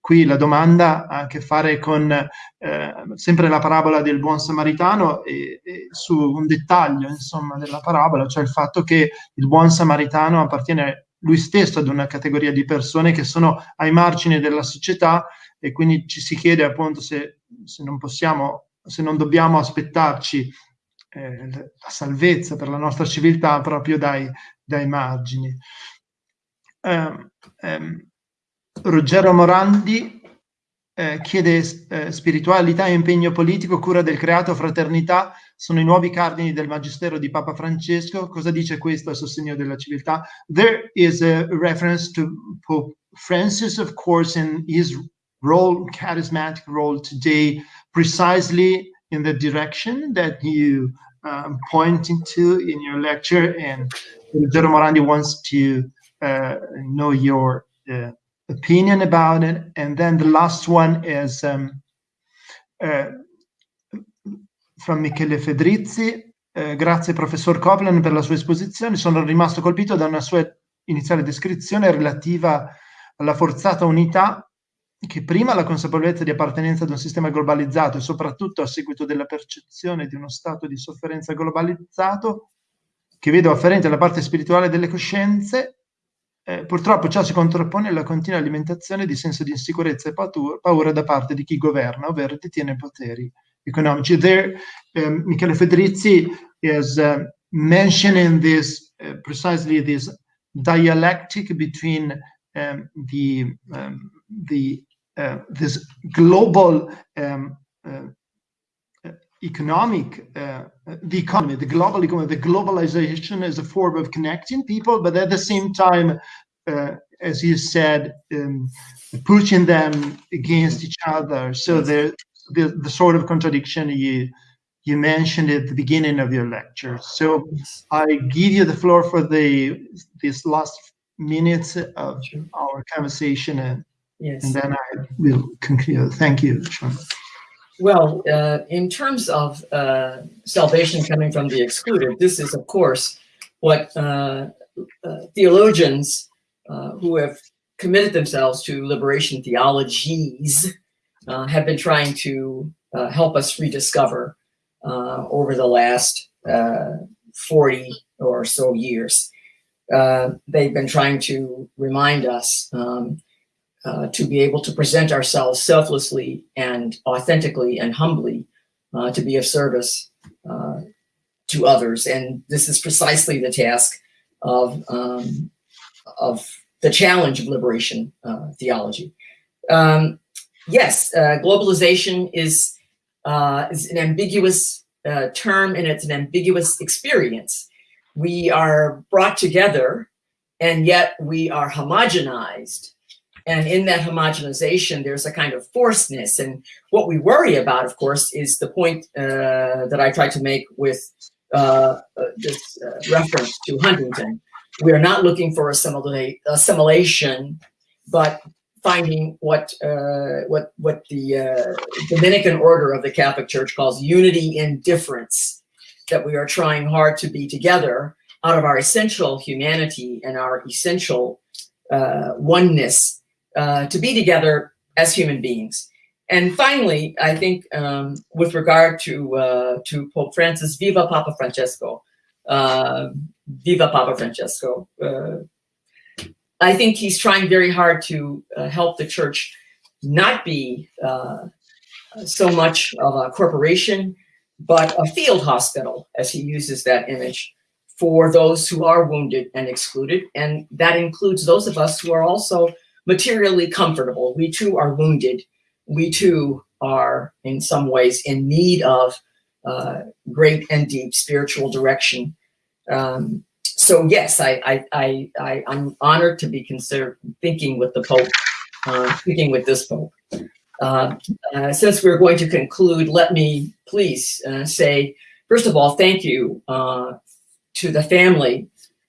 Qui la domanda ha a che fare con eh, sempre la parabola del buon samaritano e, e, su un dettaglio insomma della parabola, cioè il fatto che il buon samaritano appartiene lui stesso ad una categoria di persone che sono ai margini della società e quindi ci si chiede appunto se, se non possiamo, se non dobbiamo aspettarci eh, la salvezza per la nostra civiltà proprio dai, dai margini. Um, um, Ruggero Morandi eh, chiede eh, spiritualità e impegno politico, cura del creato, fraternità sono i nuovi cardini del magistero di Papa Francesco. Cosa dice questo a sostegno della civiltà? There is a reference to Pope Francis, of course, in his role, charismatic role today, precisely in the direction that you um, pointing to in your lecture. And Ruggero Morandi wants to uh, know your uh, opinion about it. And then the last one is um, uh, from Michele Fedrizzi. Uh, grazie professor Copland per la sua esposizione. Sono rimasto colpito da una sua iniziale descrizione relativa alla forzata unità che prima la consapevolezza di appartenenza ad un sistema globalizzato e soprattutto a seguito della percezione di uno stato di sofferenza globalizzato che vedo afferente alla parte spirituale delle coscienze eh, purtroppo ciò si contrappone alla continua alimentazione di senso di insicurezza e paura da parte di chi governa, ovvero detiene poteri economici. There, um, Michele Federizi is uh, mentioning this, uh, precisely this dialectic between um, the, um, the uh, this global um, uh, economic, uh, the economy, the global economy, the globalization is a form of connecting people, but at the same time, uh, as you said, um, pushing them against each other. So the, the, the sort of contradiction you you mentioned at the beginning of your lecture. So I give you the floor for the this last minutes of our conversation, and, yes. and then I will conclude. Thank you, Shawn. Well, uh, in terms of uh, salvation coming from the excluded, this is, of course, what uh, uh theologians uh, who have committed themselves to liberation theologies uh, have been trying to help us rediscover over the last 40 or so years. they've been trying to remind us um, uh, to be able to present ourselves selflessly and authentically and humbly uh, to be of service uh, to others. And this is precisely the task of, um, of the challenge of liberation uh, theology. Um, yes, uh, globalization is, is an ambiguous term and it's an ambiguous experience. We are brought together and yet we are homogenized and in that homogenization, there's a kind of forcedness. And what we worry about, of course, is the point uh, that I tried to make with uh, uh this uh, reference to Huntington. We are not looking for assimilation, but finding what uh, what what the uh, Dominican order of the Catholic Church calls unity in difference. that we are trying hard to be together out of our essential humanity and our essential uh, oneness uh, to be together as human beings. And finally, I think um, with regard to uh, to Pope Francis, Viva Papa Francesco, uh, Viva Papa Francesco. Uh, I think he's trying very hard to uh, help the church not be uh, so much of a corporation, but a field hospital, as he uses that image, for those who are wounded and excluded. And that includes those of us who are also materially comfortable. We too are wounded. We too are in some ways in need of uh, great and deep spiritual direction. Um, so yes, I, I, I, I, am honored to be considered thinking with the Pope, uh, thinking with this Pope. Uh, uh, since we're going to conclude, let me please uh, say, first of all, thank you uh, to the family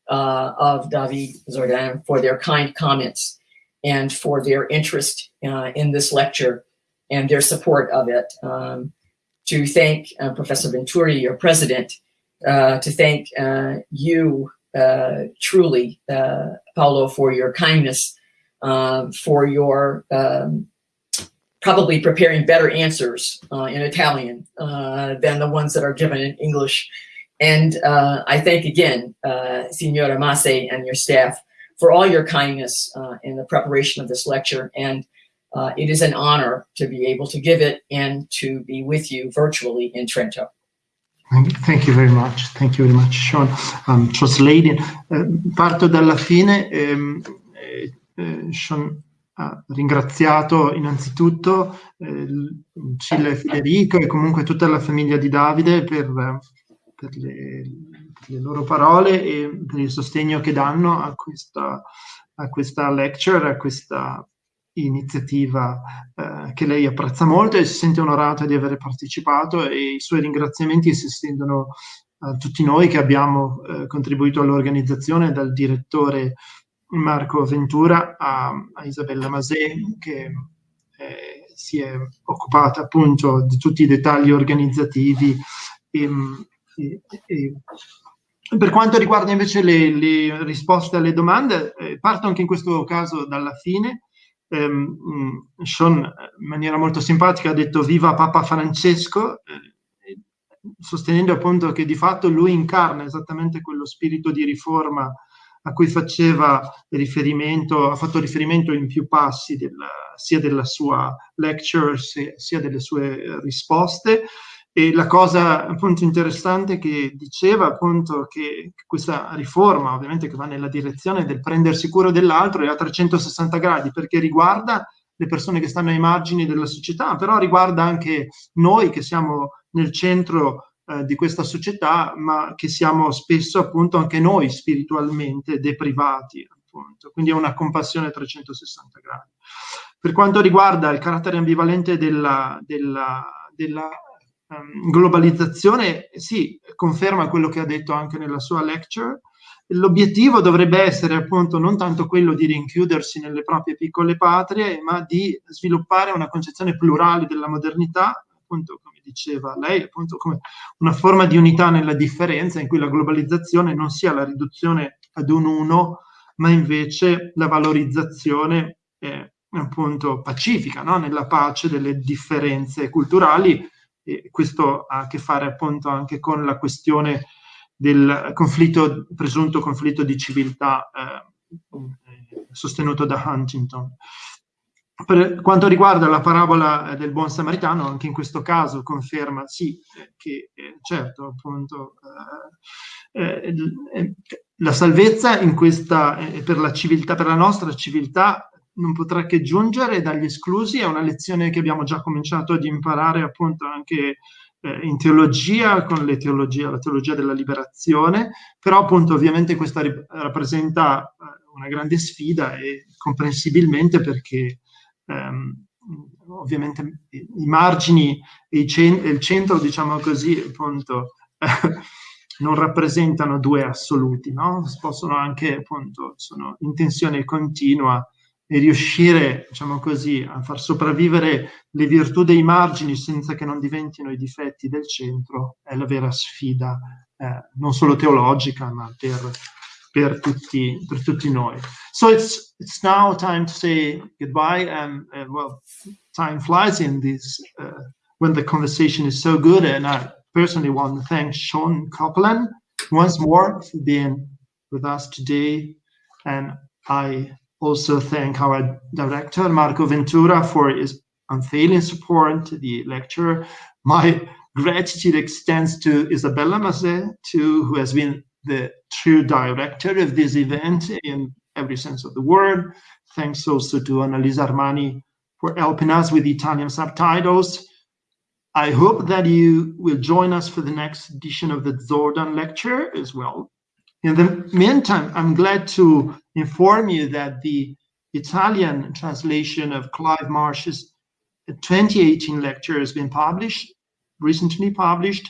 uh, of David Zordan for their kind comments and for their interest uh, in this lecture and their support of it. Um, to thank uh, Professor Venturi, your president, uh, to thank uh, you uh, truly, Paolo, for your kindness, for your um, probably preparing better answers in Italian than the ones that are given in English and uh, I thank again, uh, Signora Masè and your staff for all your kindness uh, in the preparation of this lecture. And uh, it is an honor to be able to give it and to be with you virtually in Trento. Thank you very much. Thank you very much, Sean. Um, translating. Uh, parto dalla fine. Um, uh, Sean ha ringraziato innanzitutto eh, Cilla Federico e comunque tutta la famiglia di Davide per per le, le, loro parole e per il sostegno che danno a questa, a questa lecture, a questa iniziativa eh, che lei apprezza molto e si sente onorata di aver partecipato e i suoi ringraziamenti si estendono a tutti noi che abbiamo eh, contribuito all'organizzazione, dal direttore Marco Ventura a, a Isabella Masè che eh, si è occupata appunto di tutti i dettagli organizzativi e, e, e, per quanto riguarda invece le, le risposte alle domande, eh, parto anche in questo caso dalla fine. Um, Sean in maniera molto simpatica ha detto viva Papa Francesco, eh, sostenendo appunto che di fatto lui incarna esattamente quello spirito di riforma a cui faceva riferimento, ha fatto riferimento in più passi della, sia della sua lecture sia delle sue risposte. E la cosa appunto interessante che diceva appunto che questa riforma ovviamente che va nella direzione del prendersi cura dell'altro è a 360 gradi perché riguarda le persone che stanno ai margini della società, però riguarda anche noi che siamo nel centro eh, di questa società, ma che siamo spesso appunto anche noi spiritualmente deprivati. Appunto. Quindi è una compassione a 360 gradi. Per quanto riguarda il carattere ambivalente della, della, della um, globalizzazione, sì, conferma quello che ha detto anche nella sua lecture. L'obiettivo dovrebbe essere appunto non tanto quello di rinchiudersi nelle proprie piccole patrie, ma di sviluppare una concezione plurale della modernità, appunto come diceva lei, appunto come una forma di unità nella differenza in cui la globalizzazione non sia la riduzione ad un uno, ma invece la valorizzazione eh, appunto pacifica, no? nella pace delle differenze culturali e questo ha a che fare appunto anche con la questione del conflitto, presunto conflitto di civiltà eh, sostenuto da Huntington. Per quanto riguarda la parabola del buon samaritano, anche in questo caso conferma sì che eh, certo appunto eh, eh la salvezza in questa, eh, per la civiltà, per la nostra civiltà non potrà che giungere dagli esclusi, è una lezione che abbiamo già cominciato ad imparare appunto anche eh, in teologia, con le teologie, la teologia della liberazione, però appunto ovviamente questa rappresenta eh, una grande sfida e comprensibilmente perché ehm, ovviamente i margini e il centro, diciamo così, appunto, <laughs> non rappresentano due assoluti, no? Possono anche, appunto, sono in tensione continua e riuscire, diciamo così, a far sopravvivere le virtù dei margini senza che non diventino i difetti del centro è la vera sfida, eh, non solo teologica, ma per, per, tutti, per tutti noi. So it's, it's now time to say goodbye. And, uh, well, time flies in this uh, when the conversation is so good. And I personally want to thank Sean Copeland once more for being with us today. And I also thank our director, Marco Ventura, for his unfailing support to the lecture. My gratitude extends to Isabella Masè, too, who has been the true director of this event in every sense of the word. Thanks also to Annalisa Armani for helping us with Italian subtitles. I hope that you will join us for the next edition of the Zordan lecture as well. In the meantime, I'm glad to inform you that the Italian translation of Clive Marsh's 2018 lecture has been published, recently published.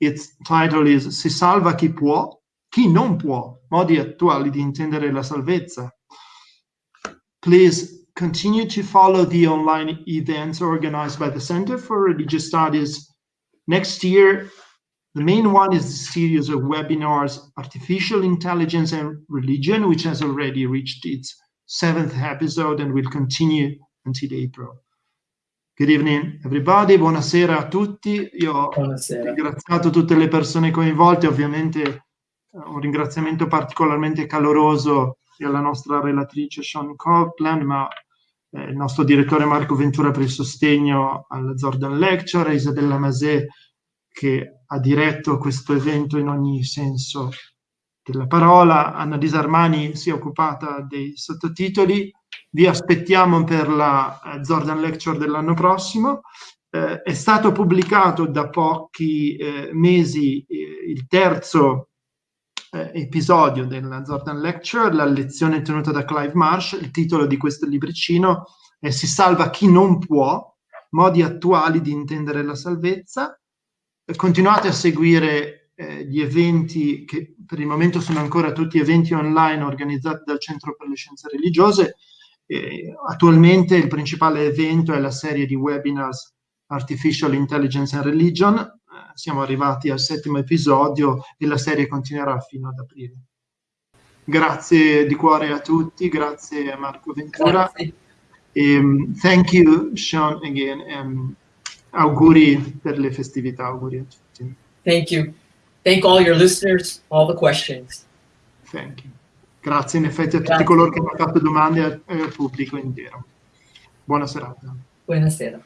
Its title is Si salva chi può, chi non può, modi attuali di intendere la salvezza. Please continue to follow the online events organized by the Center for Religious Studies. Next year, the main one is the series of webinars, Artificial Intelligence and Religion, which has already reached its seventh episode and will continue until April. Good evening, everybody. Buonasera a tutti. Io ho Buonasera. ringraziato tutte le persone coinvolte, ovviamente eh, un ringraziamento particolarmente caloroso alla nostra relatrice Sean Copeland, ma eh, il nostro direttore Marco Ventura per il sostegno al Jordan Lecture, a Isabella Masè che ha diretto questo evento in ogni senso della parola, Anna Disarmani si è occupata dei sottotitoli, vi aspettiamo per la eh, Jordan Lecture dell'anno prossimo. Eh, è stato pubblicato da pochi eh, mesi eh, il terzo eh, episodio della Jordan Lecture, la lezione tenuta da Clive Marsh. Il titolo di questo libricino è Si salva chi non può, modi attuali di intendere la salvezza. Eh, continuate a seguire eh, gli eventi che per il momento sono ancora tutti eventi online organizzati dal Centro per le Scienze Religiose. Eh, attualmente il principale evento è la serie di webinars Artificial Intelligence and Religion, siamo arrivati al settimo episodio e la serie continuerà fino ad aprile. Grazie di cuore a tutti, grazie a Marco Ventura. Grazie. Um, thank you, Sean, again. Um, auguri per le festività, auguri a tutti. Thank you. Thank all your listeners, all the questions. Thank you. Grazie in effetti a tutti Grazie. coloro che hanno fatto domande e al, al pubblico intero. Buona serata. Buonasera.